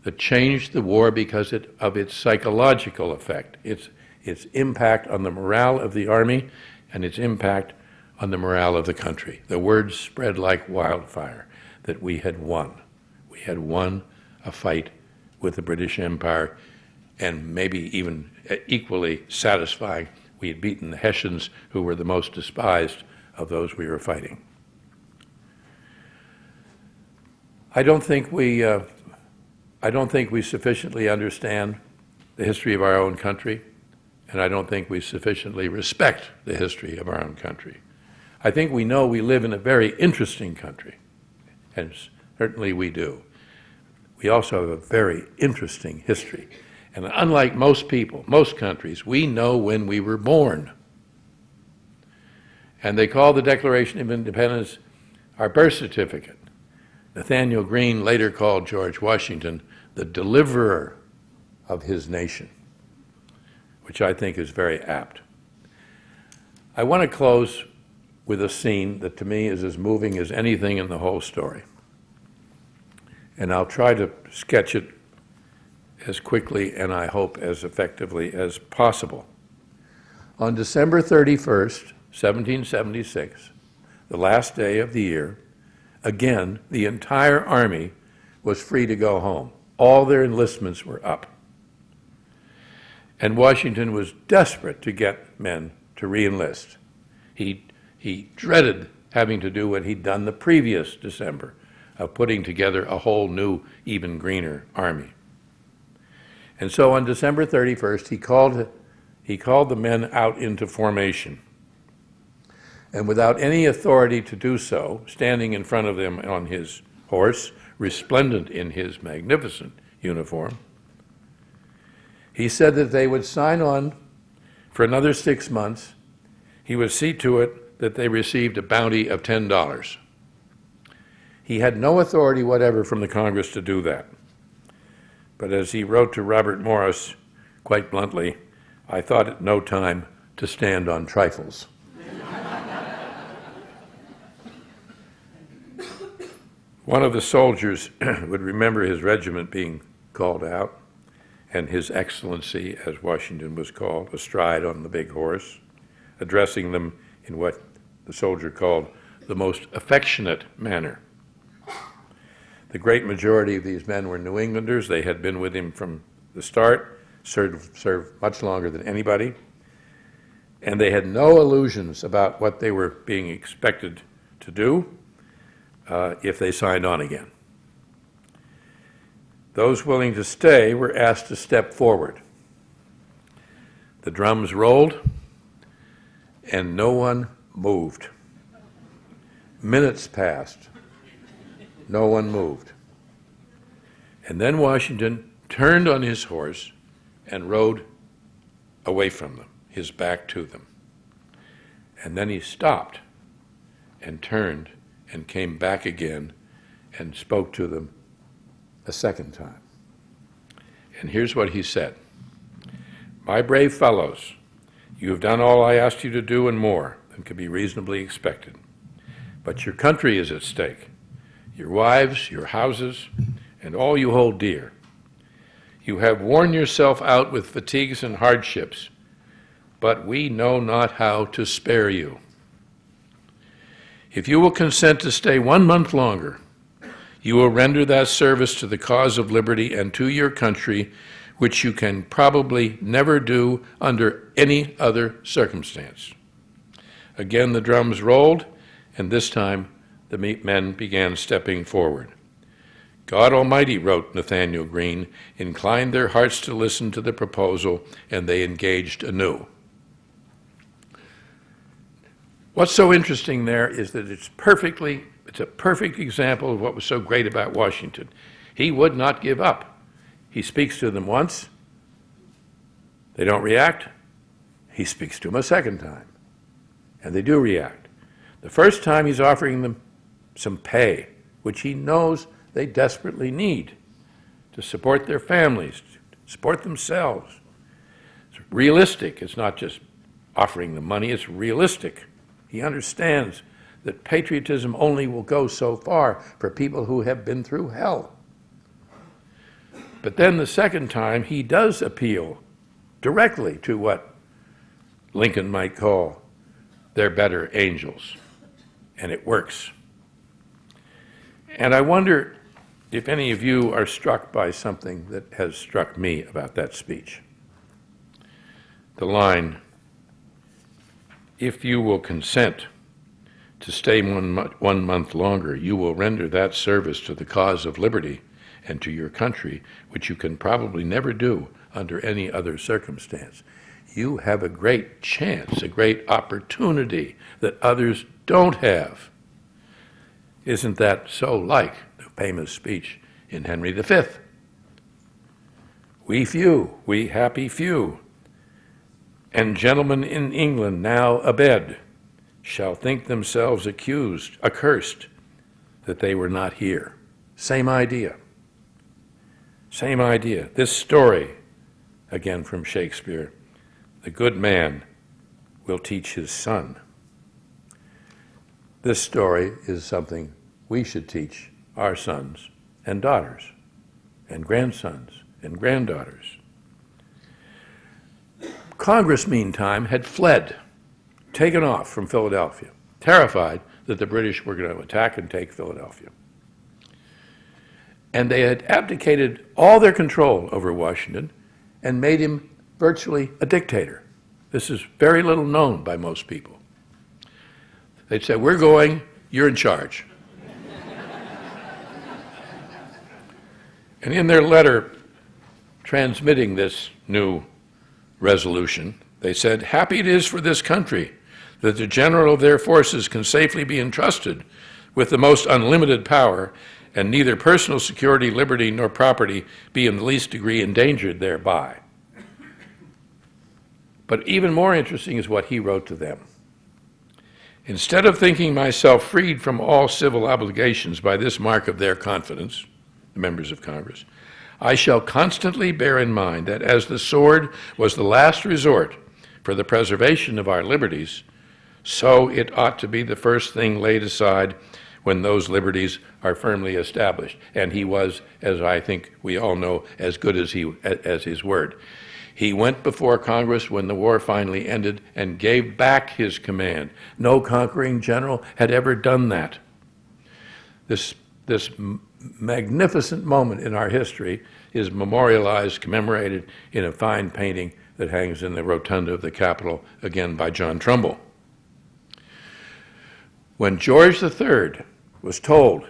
that changed the war because it, of its psychological effect, its, its impact on the morale of the Army and its impact on the morale of the country. The word spread like wildfire that we had won. We had won a fight with the British Empire, and maybe even equally satisfying, we had beaten the Hessians, who were the most despised of those we were fighting. I don't think we, uh, I don't think we sufficiently understand the history of our own country, and I don't think we sufficiently respect the history of our own country. I think we know we live in a very interesting country, and certainly we do. We also have a very interesting history. And unlike most people, most countries, we know when we were born. And they call the Declaration of Independence our birth certificate. Nathanael Greene later called George Washington the deliverer of his nation, which I think is very apt. I want to close with a scene that to me is as moving as anything in the whole story. And I'll try to sketch it as quickly and I hope as effectively as possible. On December 31st, 1776, the last day of the year, again, the entire Army was free to go home. All their enlistments were up. And Washington was desperate to get men to reenlist. He, he dreaded having to do what he'd done the previous December, of putting together a whole new, even greener army. And so on December 31st, he called, he called the men out into formation. And without any authority to do so, standing in front of them on his horse, resplendent in his magnificent uniform, he said that they would sign on for another six months. He would see to it that they received a bounty of $10. He had no authority whatever from the Congress to do that. But as he wrote to Robert Morris, quite bluntly, I thought it no time to stand on trifles. One of the soldiers would remember his regiment being called out, and His Excellency, as Washington was called, astride on the big horse, addressing them in what the soldier called the most affectionate manner. The great majority of these men were New Englanders. They had been with him from the start, served, served much longer than anybody, and they had no illusions about what they were being expected to do uh, if they signed on again. Those willing to stay were asked to step forward. The drums rolled, and no one moved. Minutes passed. No one moved. And then Washington turned on his horse and rode away from them, his back to them. And then he stopped and turned and came back again and spoke to them a second time. And here's what he said My brave fellows, you have done all I asked you to do and more than could be reasonably expected. But your country is at stake your wives, your houses, and all you hold dear. You have worn yourself out with fatigues and hardships, but we know not how to spare you. If you will consent to stay one month longer, you will render that service to the cause of liberty and to your country, which you can probably never do under any other circumstance. Again, the drums rolled, and this time the men began stepping forward. God Almighty, wrote Nathanael Greene, inclined their hearts to listen to the proposal, and they engaged anew. What's so interesting there is that it's perfectly, it's a perfect example of what was so great about Washington. He would not give up. He speaks to them once, they don't react. He speaks to them a second time, and they do react. The first time he's offering them some pay, which he knows they desperately need. to support their families, to support themselves. It's realistic. It's not just offering them money, it's realistic. He understands that patriotism only will go so far for people who have been through hell. But then the second time, he does appeal directly to what Lincoln might call their better angels. And it works. And I wonder if any of you are struck by something that has struck me about that speech. The line, if you will consent to stay one, one month longer, you will render that service to the cause of liberty and to your country, which you can probably never do under any other circumstance. You have a great chance, a great opportunity that others don't have. Isn't that so like the famous speech in Henry V? We few, we happy few, and gentlemen in England now abed shall think themselves accused, accursed, that they were not here. Same idea. Same idea. This story, again from Shakespeare, the good man will teach his son. This story is something we should teach our sons and daughters and grandsons and granddaughters. Congress, meantime, had fled, taken off from Philadelphia, terrified that the British were going to attack and take Philadelphia. And they had abdicated all their control over Washington and made him virtually a dictator. This is very little known by most people. They'd say, We're going, you're in charge. and in their letter transmitting this new resolution, they said, Happy it is for this country that the general of their forces can safely be entrusted with the most unlimited power, and neither personal security, liberty, nor property be in the least degree endangered thereby. But even more interesting is what he wrote to them. Instead of thinking myself freed from all civil obligations by this mark of their confidence, the members of Congress, I shall constantly bear in mind that as the sword was the last resort for the preservation of our liberties, so it ought to be the first thing laid aside when those liberties are firmly established. And he was, as I think we all know, as good as, he, as his word. He went before Congress when the war finally ended and gave back his command. No conquering general had ever done that. This, this magnificent moment in our history is memorialized, commemorated in a fine painting that hangs in the rotunda of the Capitol, again by John Trumbull. When George III was told,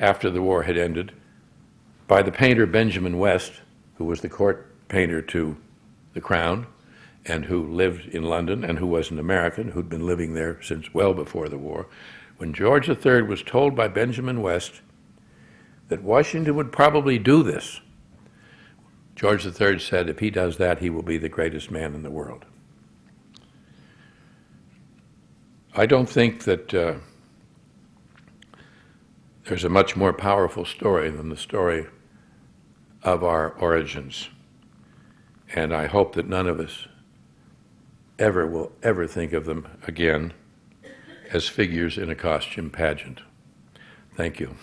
after the war had ended, by the painter Benjamin West, who was the court painter to the crown and who lived in London and who was an American who'd been living there since well before the war, when George III was told by Benjamin West that Washington would probably do this, George III said, if he does that, he will be the greatest man in the world. I don't think that uh, there's a much more powerful story than the story of our origins. And I hope that none of us ever will ever think of them again as figures in a costume pageant. Thank you.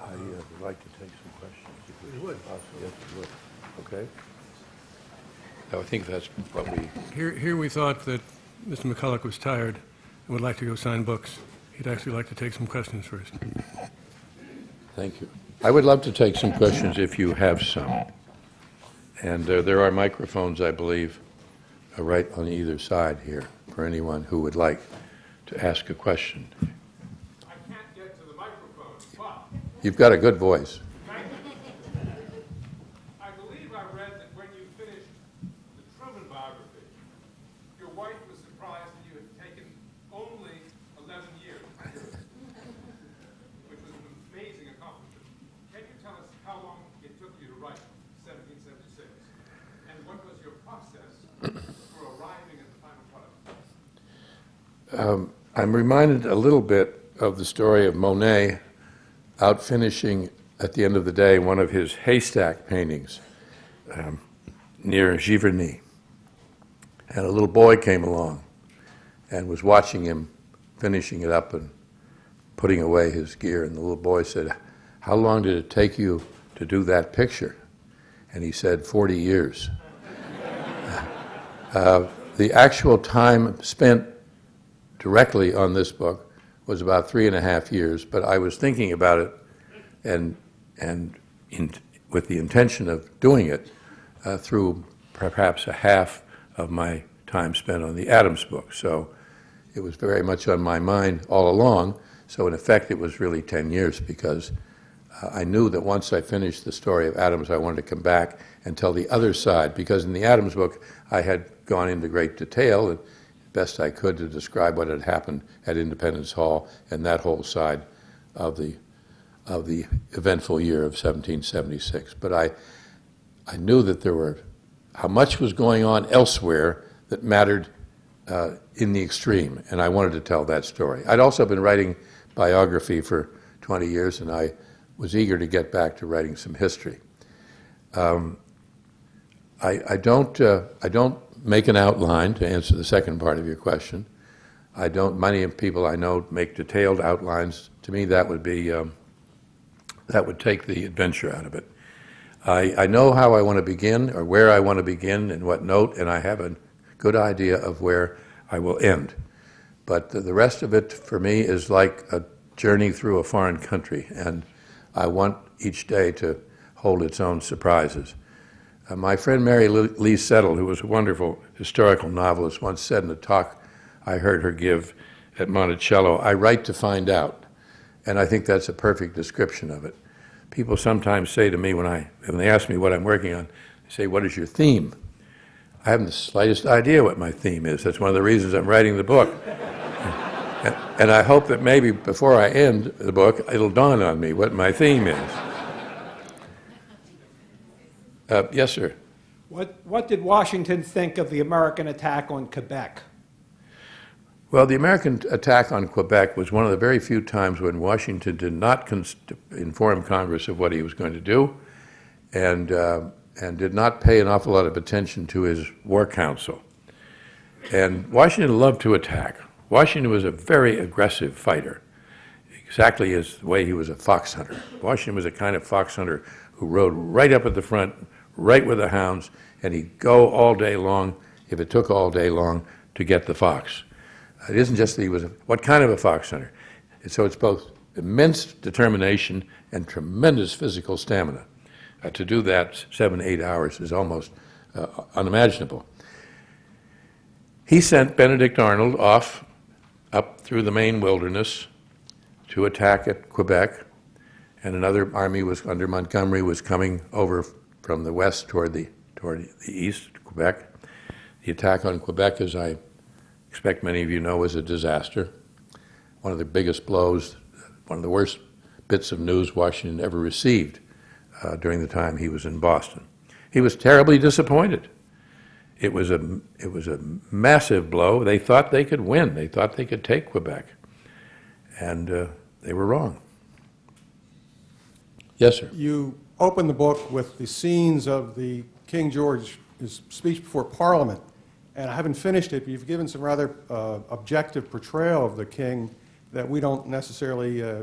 I uh, would like to take some questions. if we You would. possibly- Yes, we would. Okay. I think that's what we, Here, here we thought that Mr. McCullough was tired and would like to go sign books. He'd actually like to take some questions first. thank you. I would love to take some questions if you have some. And uh, there are microphones, I believe, uh, right on either side here for anyone who would like to ask a question. I can't get to the microphone, but You've got a good voice. Um, I'm reminded a little bit of the story of Monet out finishing at the end of the day one of his haystack paintings um, near Giverny. And a little boy came along and was watching him finishing it up and putting away his gear. And the little boy said, How long did it take you to do that picture? And he said, 40 years. uh, the actual time spent directly on this book was about three and a half years, but I was thinking about it and, and in, with the intention of doing it uh, through perhaps a half of my time spent on the Adams book. So it was very much on my mind all along. So in effect, it was really 10 years because uh, I knew that once I finished the story of Adams, I wanted to come back and tell the other side. Because in the Adams book, I had gone into great detail and best I could to describe what had happened at Independence Hall and that whole side of the of the eventful year of 1776. But I I knew that there were how much was going on elsewhere that mattered uh, in the extreme, and I wanted to tell that story. I'd also been writing biography for 20 years, and I was eager to get back to writing some history. Um, I, I, don't, uh, I don't make an outline to answer the second part of your question. I don't, many people I know make detailed outlines. To me, that would be, um, that would take the adventure out of it. I, I know how I want to begin or where I want to begin and what note, and I have a good idea of where I will end. But the, the rest of it for me is like a journey through a foreign country, and I want each day to hold its own surprises. Uh, my friend Mary Lee Settle, who was a wonderful historical novelist, once said in a talk I heard her give at Monticello, I write to find out. And I think that's a perfect description of it. People sometimes say to me when, I, when they ask me what I'm working on, they say, what is your theme? I haven't the slightest idea what my theme is. That's one of the reasons I'm writing the book. and, and I hope that maybe before I end the book, it'll dawn on me what my theme is. Uh, yes, sir. What, what did Washington think of the American attack on Quebec? Well, the American attack on Quebec was one of the very few times when Washington did not inform Congress of what he was going to do and, uh, and did not pay an awful lot of attention to his war council. And Washington loved to attack. Washington was a very aggressive fighter, exactly as the way he was a fox hunter. Washington was a kind of fox hunter who rode right up at the front, right with the hounds, and he'd go all day long, if it took all day long, to get the fox. It isn't just that he was, a, what kind of a fox hunter? So it's both immense determination and tremendous physical stamina. Uh, to do that seven, eight hours is almost uh, unimaginable. He sent Benedict Arnold off up through the Maine wilderness to attack at Quebec, and another army was under Montgomery was coming over from the west toward the, toward the east, Quebec. The attack on Quebec, as I expect many of you know, was a disaster. One of the biggest blows, one of the worst bits of news Washington ever received uh, during the time he was in Boston. He was terribly disappointed. It was, a, it was a massive blow. They thought they could win. They thought they could take Quebec. And uh, they were wrong. Yes, sir. You open the book with the scenes of the King George's speech before Parliament. And I haven't finished it, but you've given some rather uh, objective portrayal of the king that we don't necessarily uh, uh,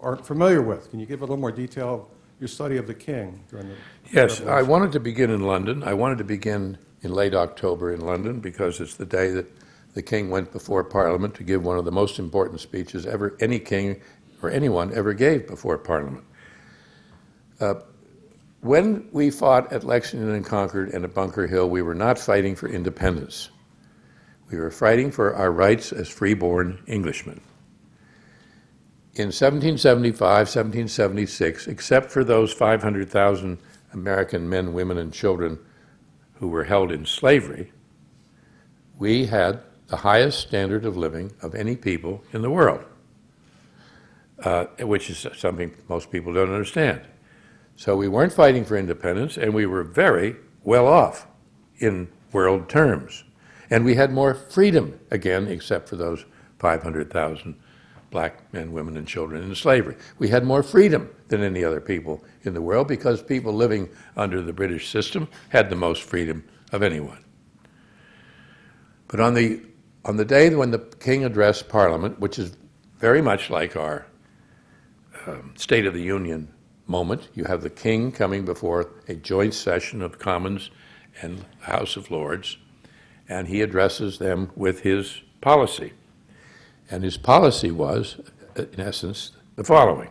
aren't familiar with. Can you give a little more detail of your study of the king during the Yes, I wanted to begin in London. I wanted to begin in late October in London because it's the day that the king went before Parliament to give one of the most important speeches ever any king or anyone ever gave before Parliament. Uh, when we fought at Lexington and Concord and at Bunker Hill, we were not fighting for independence. We were fighting for our rights as freeborn Englishmen. In 1775, 1776, except for those 500,000 American men, women, and children who were held in slavery, we had the highest standard of living of any people in the world, uh, which is something most people don't understand. So we weren't fighting for independence, and we were very well off in world terms. And we had more freedom, again, except for those 500,000 black men, women, and children in slavery. We had more freedom than any other people in the world because people living under the British system had the most freedom of anyone. But on the, on the day when the king addressed Parliament, which is very much like our um, State of the Union moment, you have the king coming before a joint session of Commons and House of Lords, and he addresses them with his policy. And his policy was, in essence, the following.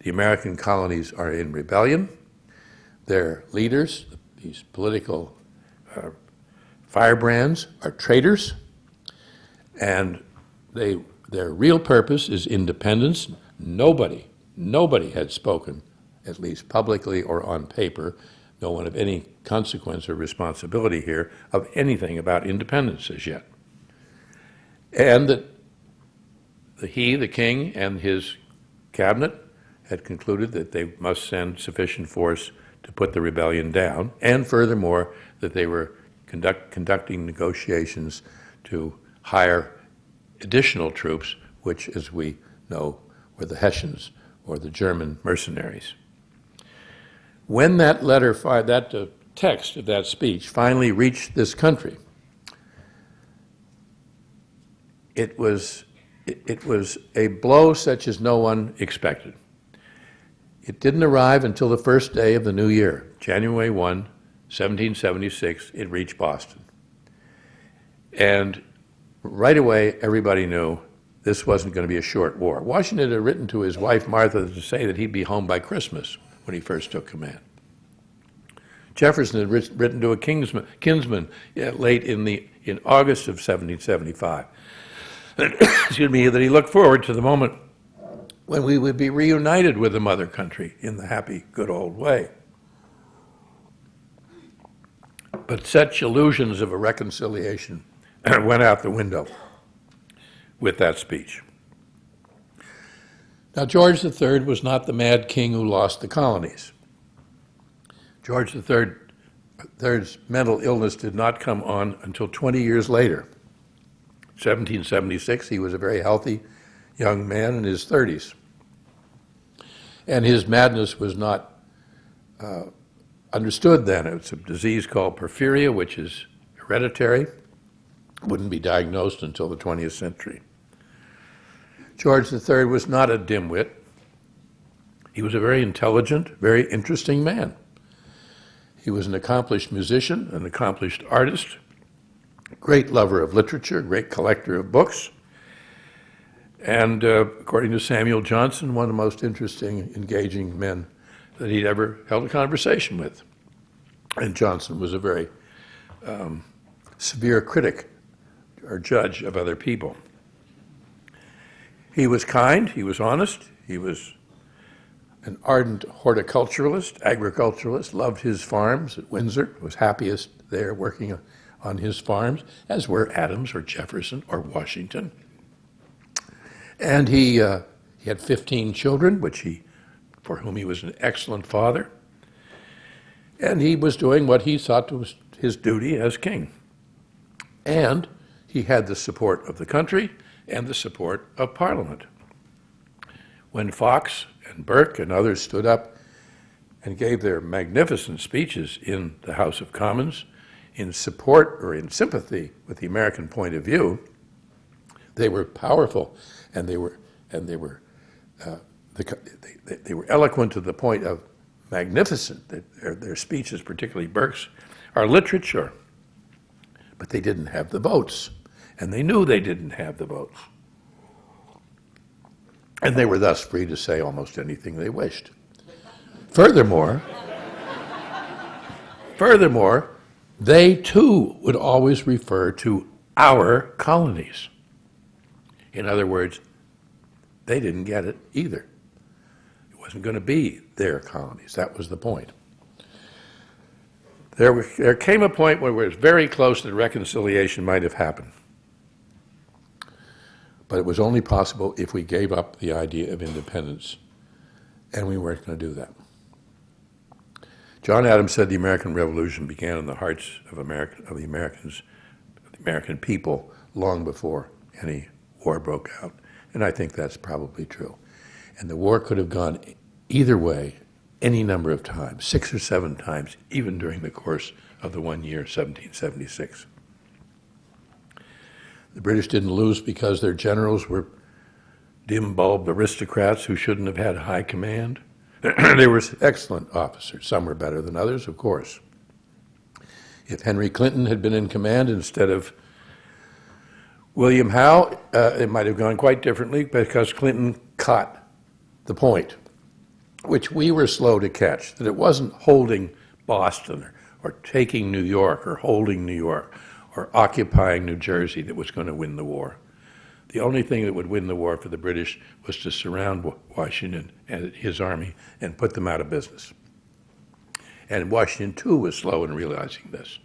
The American colonies are in rebellion. Their leaders, these political uh, firebrands, are traitors. And they, their real purpose is independence. Nobody, nobody had spoken, at least publicly or on paper, no one of any consequence or responsibility here, of anything about independence as yet. And that he, the king, and his cabinet had concluded that they must send sufficient force to put the rebellion down, and furthermore, that they were conduct, conducting negotiations to hire additional troops, which, as we know, were the Hessians or the German mercenaries. When that letter, that uh, text of that speech finally reached this country, it was, it, it was a blow such as no one expected. It didn't arrive until the first day of the new year, January 1, 1776, it reached Boston. And right away, everybody knew this wasn't going to be a short war. Washington had written to his wife, Martha, to say that he'd be home by Christmas when he first took command. Jefferson had written to a kinsman, kinsman late in, the, in August of 1775 excuse me, that he looked forward to the moment when we would be reunited with the mother country in the happy, good old way. But such illusions of a reconciliation went out the window with that speech. Now, George III was not the mad king who lost the colonies. George III's mental illness did not come on until 20 years later 1776, he was a very healthy young man in his 30s. And his madness was not uh, understood then. It's a disease called porphyria, which is hereditary, wouldn't be diagnosed until the 20th century. George III was not a dimwit. He was a very intelligent, very interesting man. He was an accomplished musician, an accomplished artist, great lover of literature, great collector of books, and uh, according to Samuel Johnson, one of the most interesting, engaging men that he'd ever held a conversation with. And Johnson was a very um, severe critic or judge of other people. He was kind, he was honest, he was an ardent horticulturalist, agriculturalist, loved his farms at Windsor, was happiest there working on his farms, as were Adams or Jefferson or Washington. And he, uh, he had 15 children, which he, for whom he was an excellent father. And he was doing what he thought was his duty as king. And he had the support of the country and the support of Parliament. When Fox and Burke and others stood up and gave their magnificent speeches in the House of Commons, in support or in sympathy with the American point of view, they were powerful and they were, and they were, uh, the, they, they, were eloquent to the point of magnificent. Their, their speeches, particularly Burke's, are literature. But they didn't have the votes, and they knew they didn't have the votes. And they were thus free to say almost anything they wished. Furthermore, furthermore, they too would always refer to our colonies. In other words, they didn't get it either. It wasn't going to be their colonies. That was the point. There, there came a point where it was very close that reconciliation might have happened. But it was only possible if we gave up the idea of independence, and we weren't going to do that. John Adams said the American Revolution began in the hearts of, of the Americans, of the American people, long before any war broke out. And I think that's probably true. And the war could have gone either way any number of times, six or seven times, even during the course of the one year, 1776. The British didn't lose because their generals were dim bulbed aristocrats who shouldn't have had high command. they were excellent officers. Some were better than others, of course. If Henry Clinton had been in command instead of William Howe, uh, it might have gone quite differently because Clinton caught the point, which we were slow to catch, that it wasn't holding Boston or, or taking New York or holding New York or occupying New Jersey that was going to win the war. The only thing that would win the war for the British was to surround Washington and his army and put them out of business. And Washington, too, was slow in realizing this.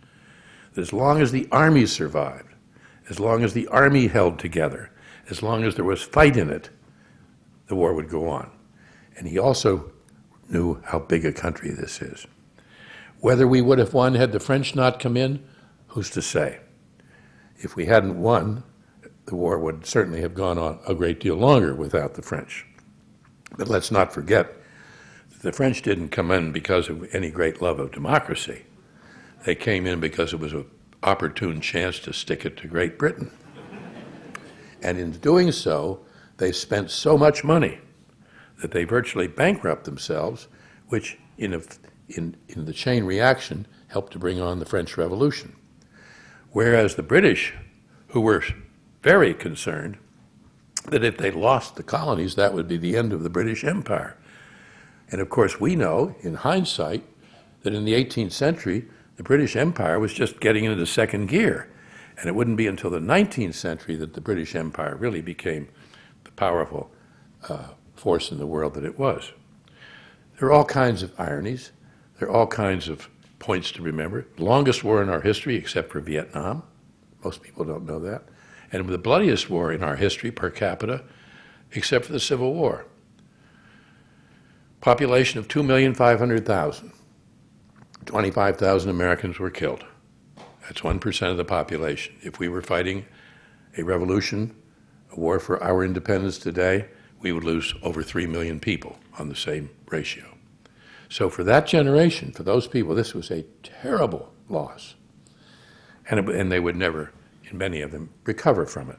That as long as the army survived, as long as the army held together, as long as there was fight in it, the war would go on. And he also knew how big a country this is. Whether we would have won had the French not come in, who's to say? If we hadn't won, the war would certainly have gone on a great deal longer without the French. But let's not forget that the French didn't come in because of any great love of democracy. They came in because it was an opportune chance to stick it to Great Britain. And in doing so, they spent so much money that they virtually bankrupt themselves, which in, a, in, in the chain reaction helped to bring on the French Revolution. Whereas the British, who were very concerned that if they lost the colonies, that would be the end of the British Empire. And of course, we know, in hindsight, that in the 18th century, the British Empire was just getting into second gear. And it wouldn't be until the 19th century that the British Empire really became the powerful uh, force in the world that it was. There are all kinds of ironies. There are all kinds of points to remember. Longest war in our history, except for Vietnam. Most people don't know that. And the bloodiest war in our history per capita, except for the Civil War. Population of 2,500,000. 25,000 Americans were killed. That's 1% of the population. If we were fighting a revolution, a war for our independence today, we would lose over 3 million people on the same ratio. So for that generation, for those people, this was a terrible loss. And, it, and they would never, in many of them, recover from it.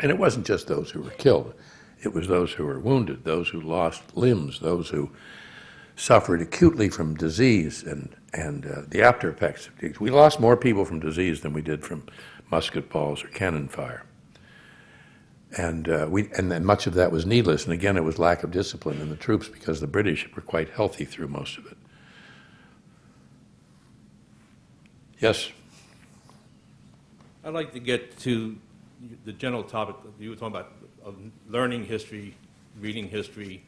And it wasn't just those who were killed. It was those who were wounded, those who lost limbs, those who suffered acutely from disease and, and uh, the after effects of disease. We lost more people from disease than we did from musket balls or cannon fire. And, uh, we, and then much of that was needless. And again, it was lack of discipline in the troops because the British were quite healthy through most of it. Yes? I'd like to get to the general topic that you were talking about, of learning history, reading history,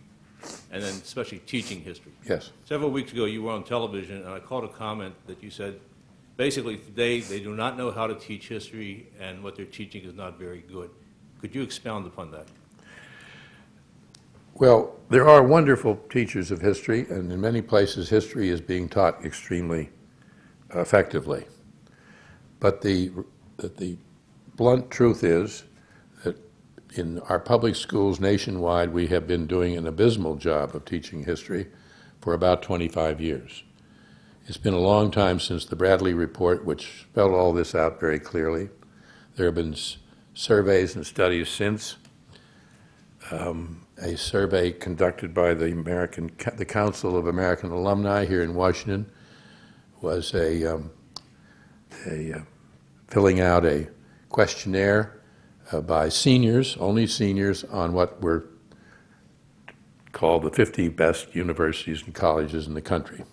and then especially teaching history. Yes. Several weeks ago, you were on television, and I caught a comment that you said, basically, today, they do not know how to teach history, and what they're teaching is not very good. Could you expound upon that? Well, there are wonderful teachers of history, and in many places, history is being taught extremely effectively. But the, the blunt truth is that in our public schools nationwide, we have been doing an abysmal job of teaching history for about 25 years. It's been a long time since the Bradley Report, which spelled all this out very clearly. There have been surveys and studies since. Um, a survey conducted by the American, the Council of American Alumni here in Washington was a, um, a uh, filling out a questionnaire uh, by seniors, only seniors, on what were called the 50 best universities and colleges in the country.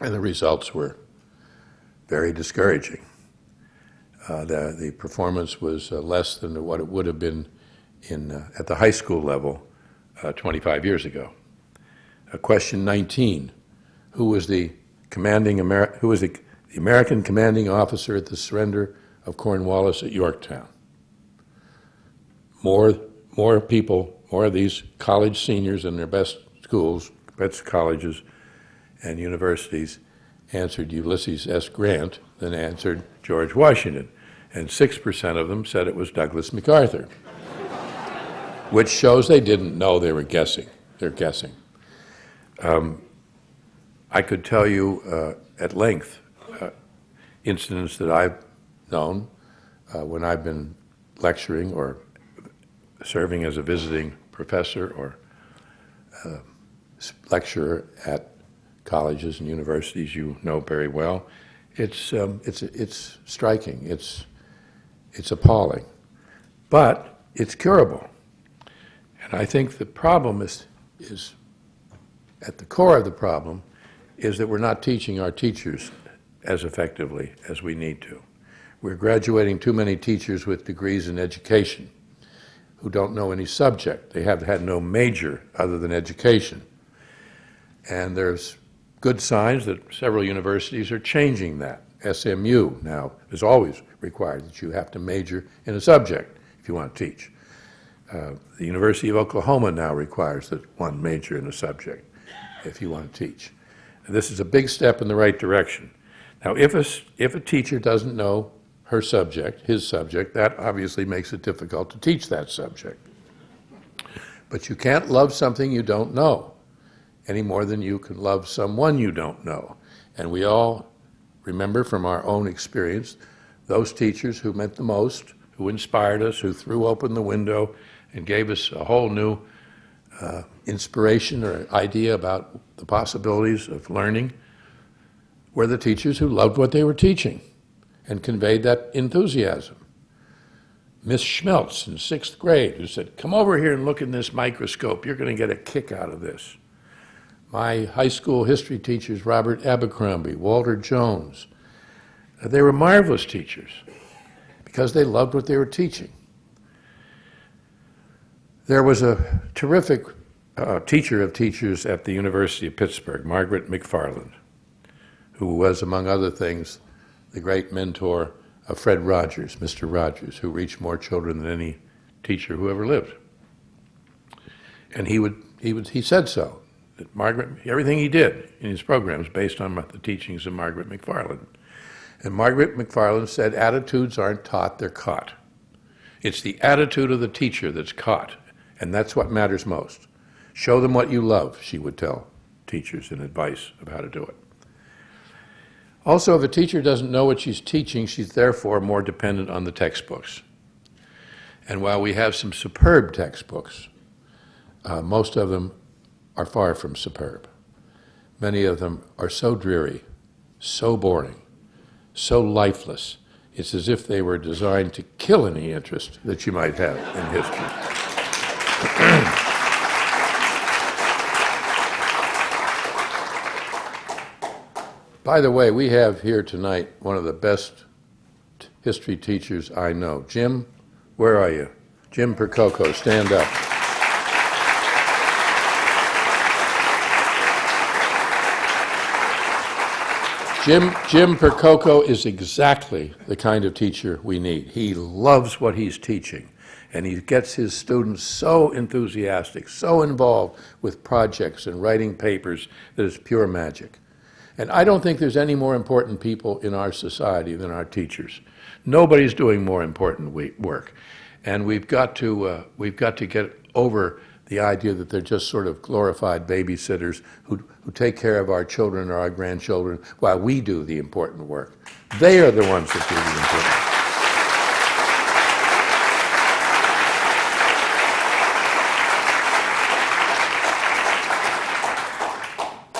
And the results were very discouraging. Uh, the, the performance was uh, less than what it would have been in, uh, at the high school level uh, 25 years ago. Uh, question 19, who was the commanding Amer- who was the, the American commanding officer at the surrender of Cornwallis at Yorktown? More, more people, more of these college seniors in their best schools, best colleges and universities answered Ulysses S. Grant than answered George Washington. And 6% of them said it was Douglas MacArthur, which shows they didn't know they were guessing. They're guessing. Um, I could tell you uh, at length uh, incidents that I've known uh, when I've been lecturing or serving as a visiting professor or uh, lecturer at colleges and universities you know very well. It's, um, it's, it's striking, it's, it's appalling, but it's curable. And I think the problem is, is at the core of the problem is that we're not teaching our teachers as effectively as we need to. We're graduating too many teachers with degrees in education who don't know any subject. They have had no major other than education. And there's good signs that several universities are changing that. SMU now is always required that you have to major in a subject if you want to teach. Uh, the University of Oklahoma now requires that one major in a subject if you want to teach. And this is a big step in the right direction. Now, if a, if a teacher doesn't know her subject, his subject, that obviously makes it difficult to teach that subject. But you can't love something you don't know any more than you can love someone you don't know. And we all remember from our own experience those teachers who meant the most, who inspired us, who threw open the window and gave us a whole new uh, inspiration or idea about the possibilities of learning, were the teachers who loved what they were teaching and conveyed that enthusiasm. Miss Schmeltz in sixth grade, who said, Come over here and look in this microscope. You're going to get a kick out of this. My high school history teachers, Robert Abercrombie, Walter Jones, they were marvelous teachers because they loved what they were teaching. There was a terrific uh, teacher of teachers at the University of Pittsburgh, Margaret McFarland, who was, among other things, the great mentor of Fred Rogers, Mr. Rogers, who reached more children than any teacher who ever lived. And he would, he would, he said so. That Margaret, everything he did in his programs based on the teachings of Margaret McFarland. And Margaret McFarland said, attitudes aren't taught, they're caught. It's the attitude of the teacher that's caught, and that's what matters most. Show them what you love, she would tell teachers in advice of how to do it. Also, if a teacher doesn't know what she's teaching, she's therefore more dependent on the textbooks. And while we have some superb textbooks, uh, most of them are far from superb. Many of them are so dreary, so boring, so lifeless. It's as if they were designed to kill any interest that you might have in history. By the way, we have here tonight one of the best history teachers I know. Jim, where are you? Jim Percoco, stand up. Jim, Jim Percoco is exactly the kind of teacher we need. He loves what he's teaching, and he gets his students so enthusiastic, so involved with projects and writing papers that it's pure magic. And I don't think there's any more important people in our society than our teachers. Nobody's doing more important work. And we've got to, uh, we've got to get over the idea that they're just sort of glorified babysitters who, who take care of our children or our grandchildren while we do the important work. They are the ones that do the important work.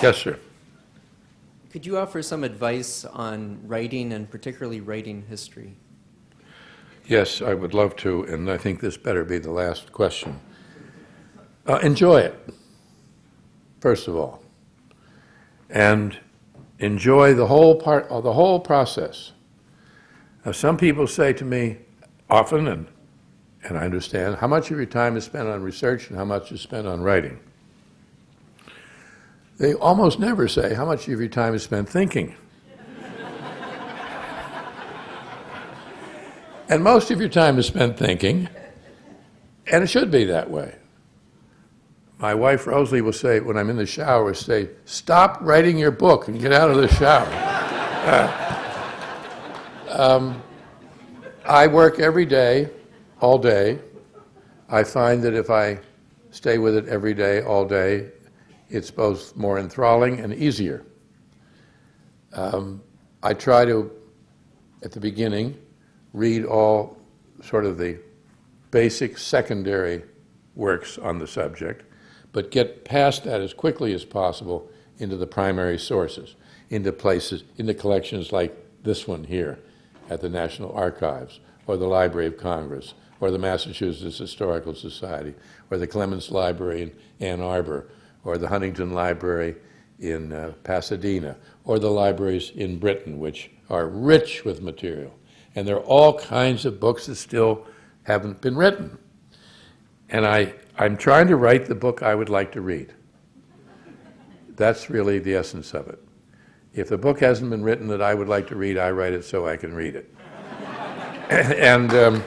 Yes, sir. Could you offer some advice on writing and particularly writing history? Yes, I would love to, and I think this better be the last question. Uh, enjoy it, first of all, and enjoy the whole part, uh, the whole process. Now, some people say to me often, and and I understand, how much of your time is spent on research and how much is spent on writing? They almost never say how much of your time is spent thinking. And most of your time is spent thinking, and it should be that way. My wife Rosalie will say, when I'm in the shower, say, stop writing your book and get out of the shower. Uh, um, I work every day, all day. I find that if I stay with it every day, all day, it's both more enthralling and easier. Um, I try to, at the beginning, read all sort of the basic secondary works on the subject, but get past that as quickly as possible into the primary sources, into places, into collections like this one here at the National Archives, or the Library of Congress, or the Massachusetts Historical Society, or the Clements Library in Ann Arbor, or the Huntington Library in uh, Pasadena, or the libraries in Britain, which are rich with material. And there are all kinds of books that still haven't been written. And I, I'm trying to write the book I would like to read. That's really the essence of it. If the book hasn't been written that I would like to read, I write it so I can read it. and um,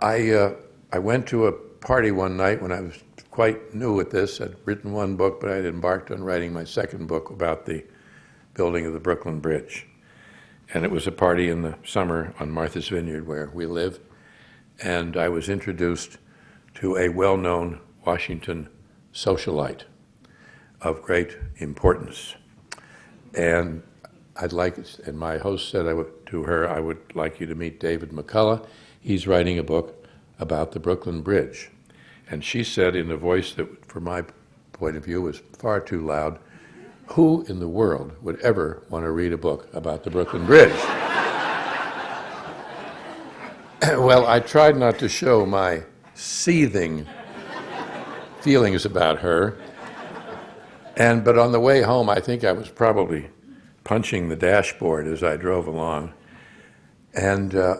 I, uh, I went to a party one night when I was quite new at this. I'd written one book, but I'd embarked on writing my second book about the building of the Brooklyn Bridge. And it was a party in the summer on Martha's Vineyard where we live. And I was introduced to a well-known Washington socialite of great importance. And I'd like, and my host said would, to her, I would like you to meet David McCullough. He's writing a book about the Brooklyn Bridge. And she said in a voice that, from my point of view, was far too loud, who in the world would ever want to read a book about the Brooklyn Bridge? well, I tried not to show my seething feelings about her. And, but on the way home, I think I was probably punching the dashboard as I drove along. And, uh,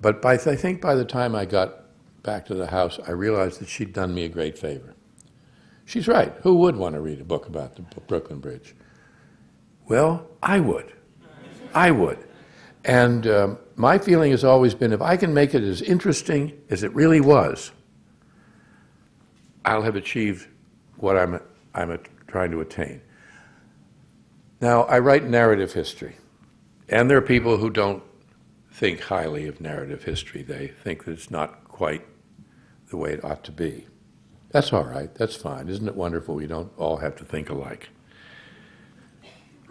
but by, I think by the time I got back to the house, I realized that she'd done me a great favor. She's right. Who would want to read a book about the Brooklyn Bridge? Well, I would. I would. And um, my feeling has always been if I can make it as interesting as it really was, I'll have achieved what I'm, I'm trying to attain. Now, I write narrative history, and there are people who don't think highly of narrative history. They think that it's not quite the way it ought to be. That's all right. That's fine. Isn't it wonderful we don't all have to think alike?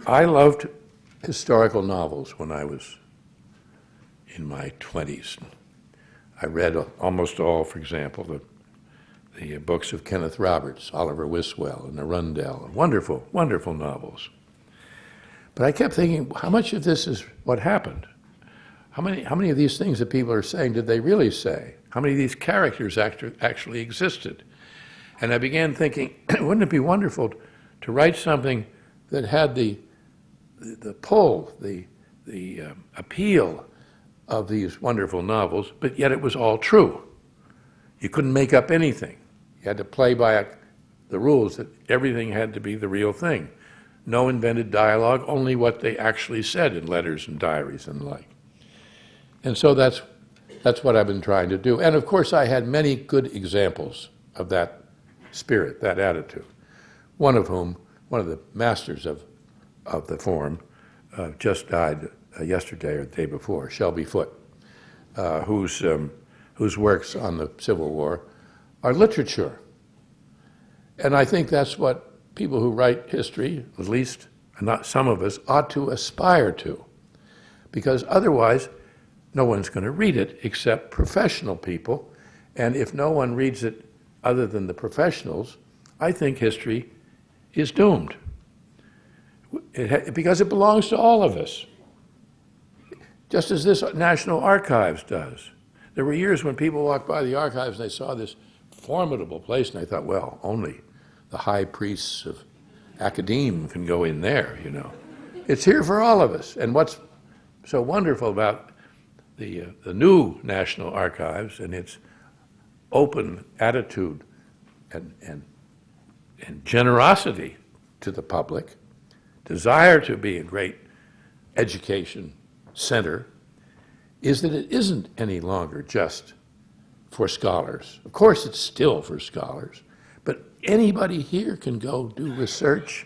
I loved historical novels when I was in my 20s. I read almost all, for example, the, the books of Kenneth Roberts, Oliver Wiswell, and Arundel, wonderful, wonderful novels. But I kept thinking, how much of this is what happened? How many, how many of these things that people are saying did they really say? How many of these characters act actually existed? And I began thinking, wouldn't it be wonderful to write something that had the, the, the pull, the, the um, appeal of these wonderful novels, but yet it was all true. You couldn't make up anything. You had to play by a, the rules that everything had to be the real thing. No invented dialogue, only what they actually said in letters and diaries and the like. And so that's, that's what I've been trying to do. And of course, I had many good examples of that spirit, that attitude. One of whom, one of the masters of, of the form, uh, just died uh, yesterday or the day before, Shelby Foote, uh, whose, um, whose works on the Civil War are literature. And I think that's what people who write history, at least not some of us, ought to aspire to. Because otherwise, no one's going to read it except professional people. And if no one reads it other than the professionals, I think history is doomed. It because it belongs to all of us, just as this National Archives does. There were years when people walked by the archives and they saw this formidable place, and they thought, well, only the high priests of academe can go in there, you know. It's here for all of us. And what's so wonderful about the, uh, the new National Archives and its open attitude and, and, and generosity to the public, desire to be a great education center, is that it isn't any longer just for scholars. Of course, it's still for scholars, but anybody here can go do research.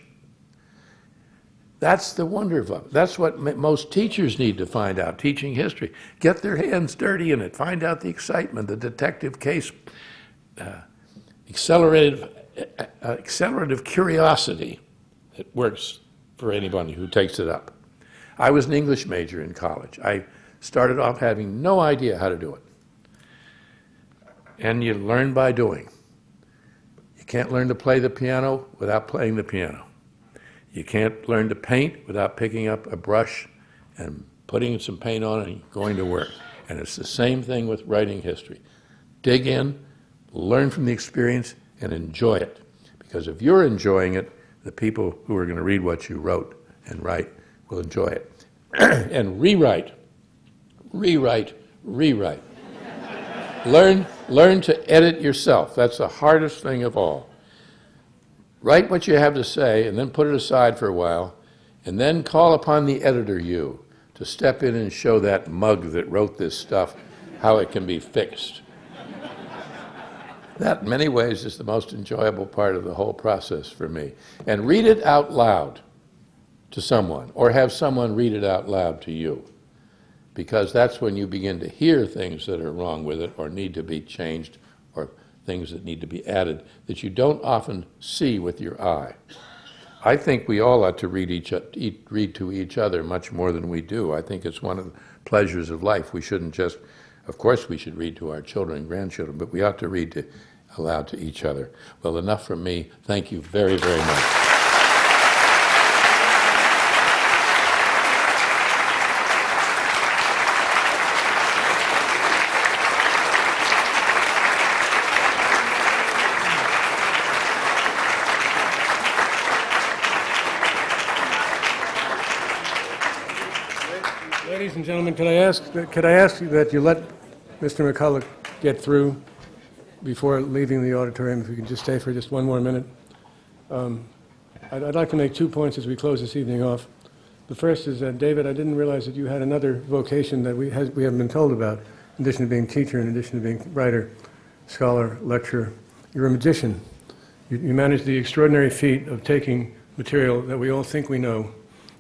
That's the wonder of it. That's what most teachers need to find out, teaching history. Get their hands dirty in it. Find out the excitement, the detective case, uh, accelerated, uh, uh, accelerative curiosity. It works for anybody who takes it up. I was an English major in college. I started off having no idea how to do it. And you learn by doing. You can't learn to play the piano without playing the piano. You can't learn to paint without picking up a brush and putting some paint on and going to work. And it's the same thing with writing history. Dig in, learn from the experience, and enjoy it. Because if you're enjoying it, the people who are going to read what you wrote and write will enjoy it. and rewrite, rewrite, rewrite. learn, learn to edit yourself. That's the hardest thing of all. Write what you have to say and then put it aside for a while, and then call upon the editor you to step in and show that mug that wrote this stuff how it can be fixed. That, in many ways, is the most enjoyable part of the whole process for me. And read it out loud to someone, or have someone read it out loud to you, because that's when you begin to hear things that are wrong with it, or need to be changed, or things that need to be added that you don't often see with your eye. I think we all ought to read, each, read to each other much more than we do. I think it's one of the pleasures of life. We shouldn't just, of course, we should read to our children and grandchildren, but we ought to read to, aloud to each other. Well, enough from me. Thank you very, very much. Ladies and gentlemen, could I ask, could I ask you that you let Mr. McCullough get through before leaving the auditorium, if you could just stay for just one more minute? Um, I'd I'd like to make two points as we close this evening off. The first is that, David, I didn't realize that you had another vocation that we has- we haven't been told about, in addition to being teacher, in addition to being writer, scholar, lecturer. You're a magician. You you manage the extraordinary feat of taking material that we all think we know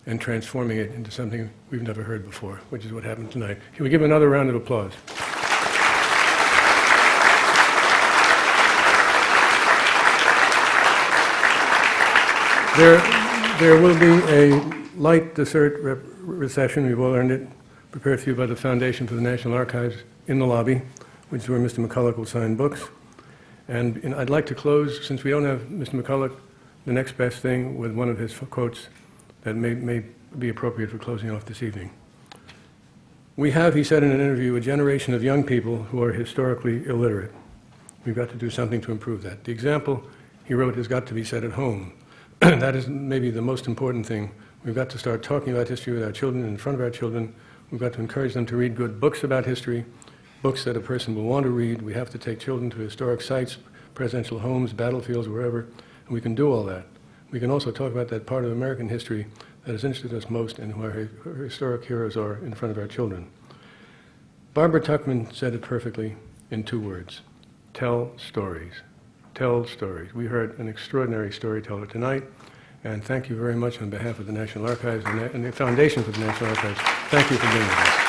and transforming it into something we've never heard before, which is what happened tonight. Can we give another round of applause? There, there will be a light dessert reception, we've all earned it, prepared for you by the Foundation for the National Archives in the lobby, which is where Mr. McCullough will sign books. And and I'd like to close, since we don't have Mr. McCullough, the next best thing with one of his quotes that may, may be appropriate for closing off this evening. We have, he said in an interview, a generation of young people who are historically illiterate. We've got to do something to improve that. The example he wrote has got to be set at home. that is maybe the most important thing. We've got to start talking about history with our children, in front of our children. We've got to encourage them to read good books about history, books that a person will want to read. We have to take children to historic sites, presidential homes, battlefields, wherever, and we can do all that. We can also talk about that part of American history that has interested us most and where historic heroes are in front of our children. Barbara Tuchman said it perfectly in two words tell stories. Tell stories. We heard an extraordinary storyteller tonight, and thank you very much on behalf of the National Archives and the- and the Foundation for the National Archives. Thank you for being with us.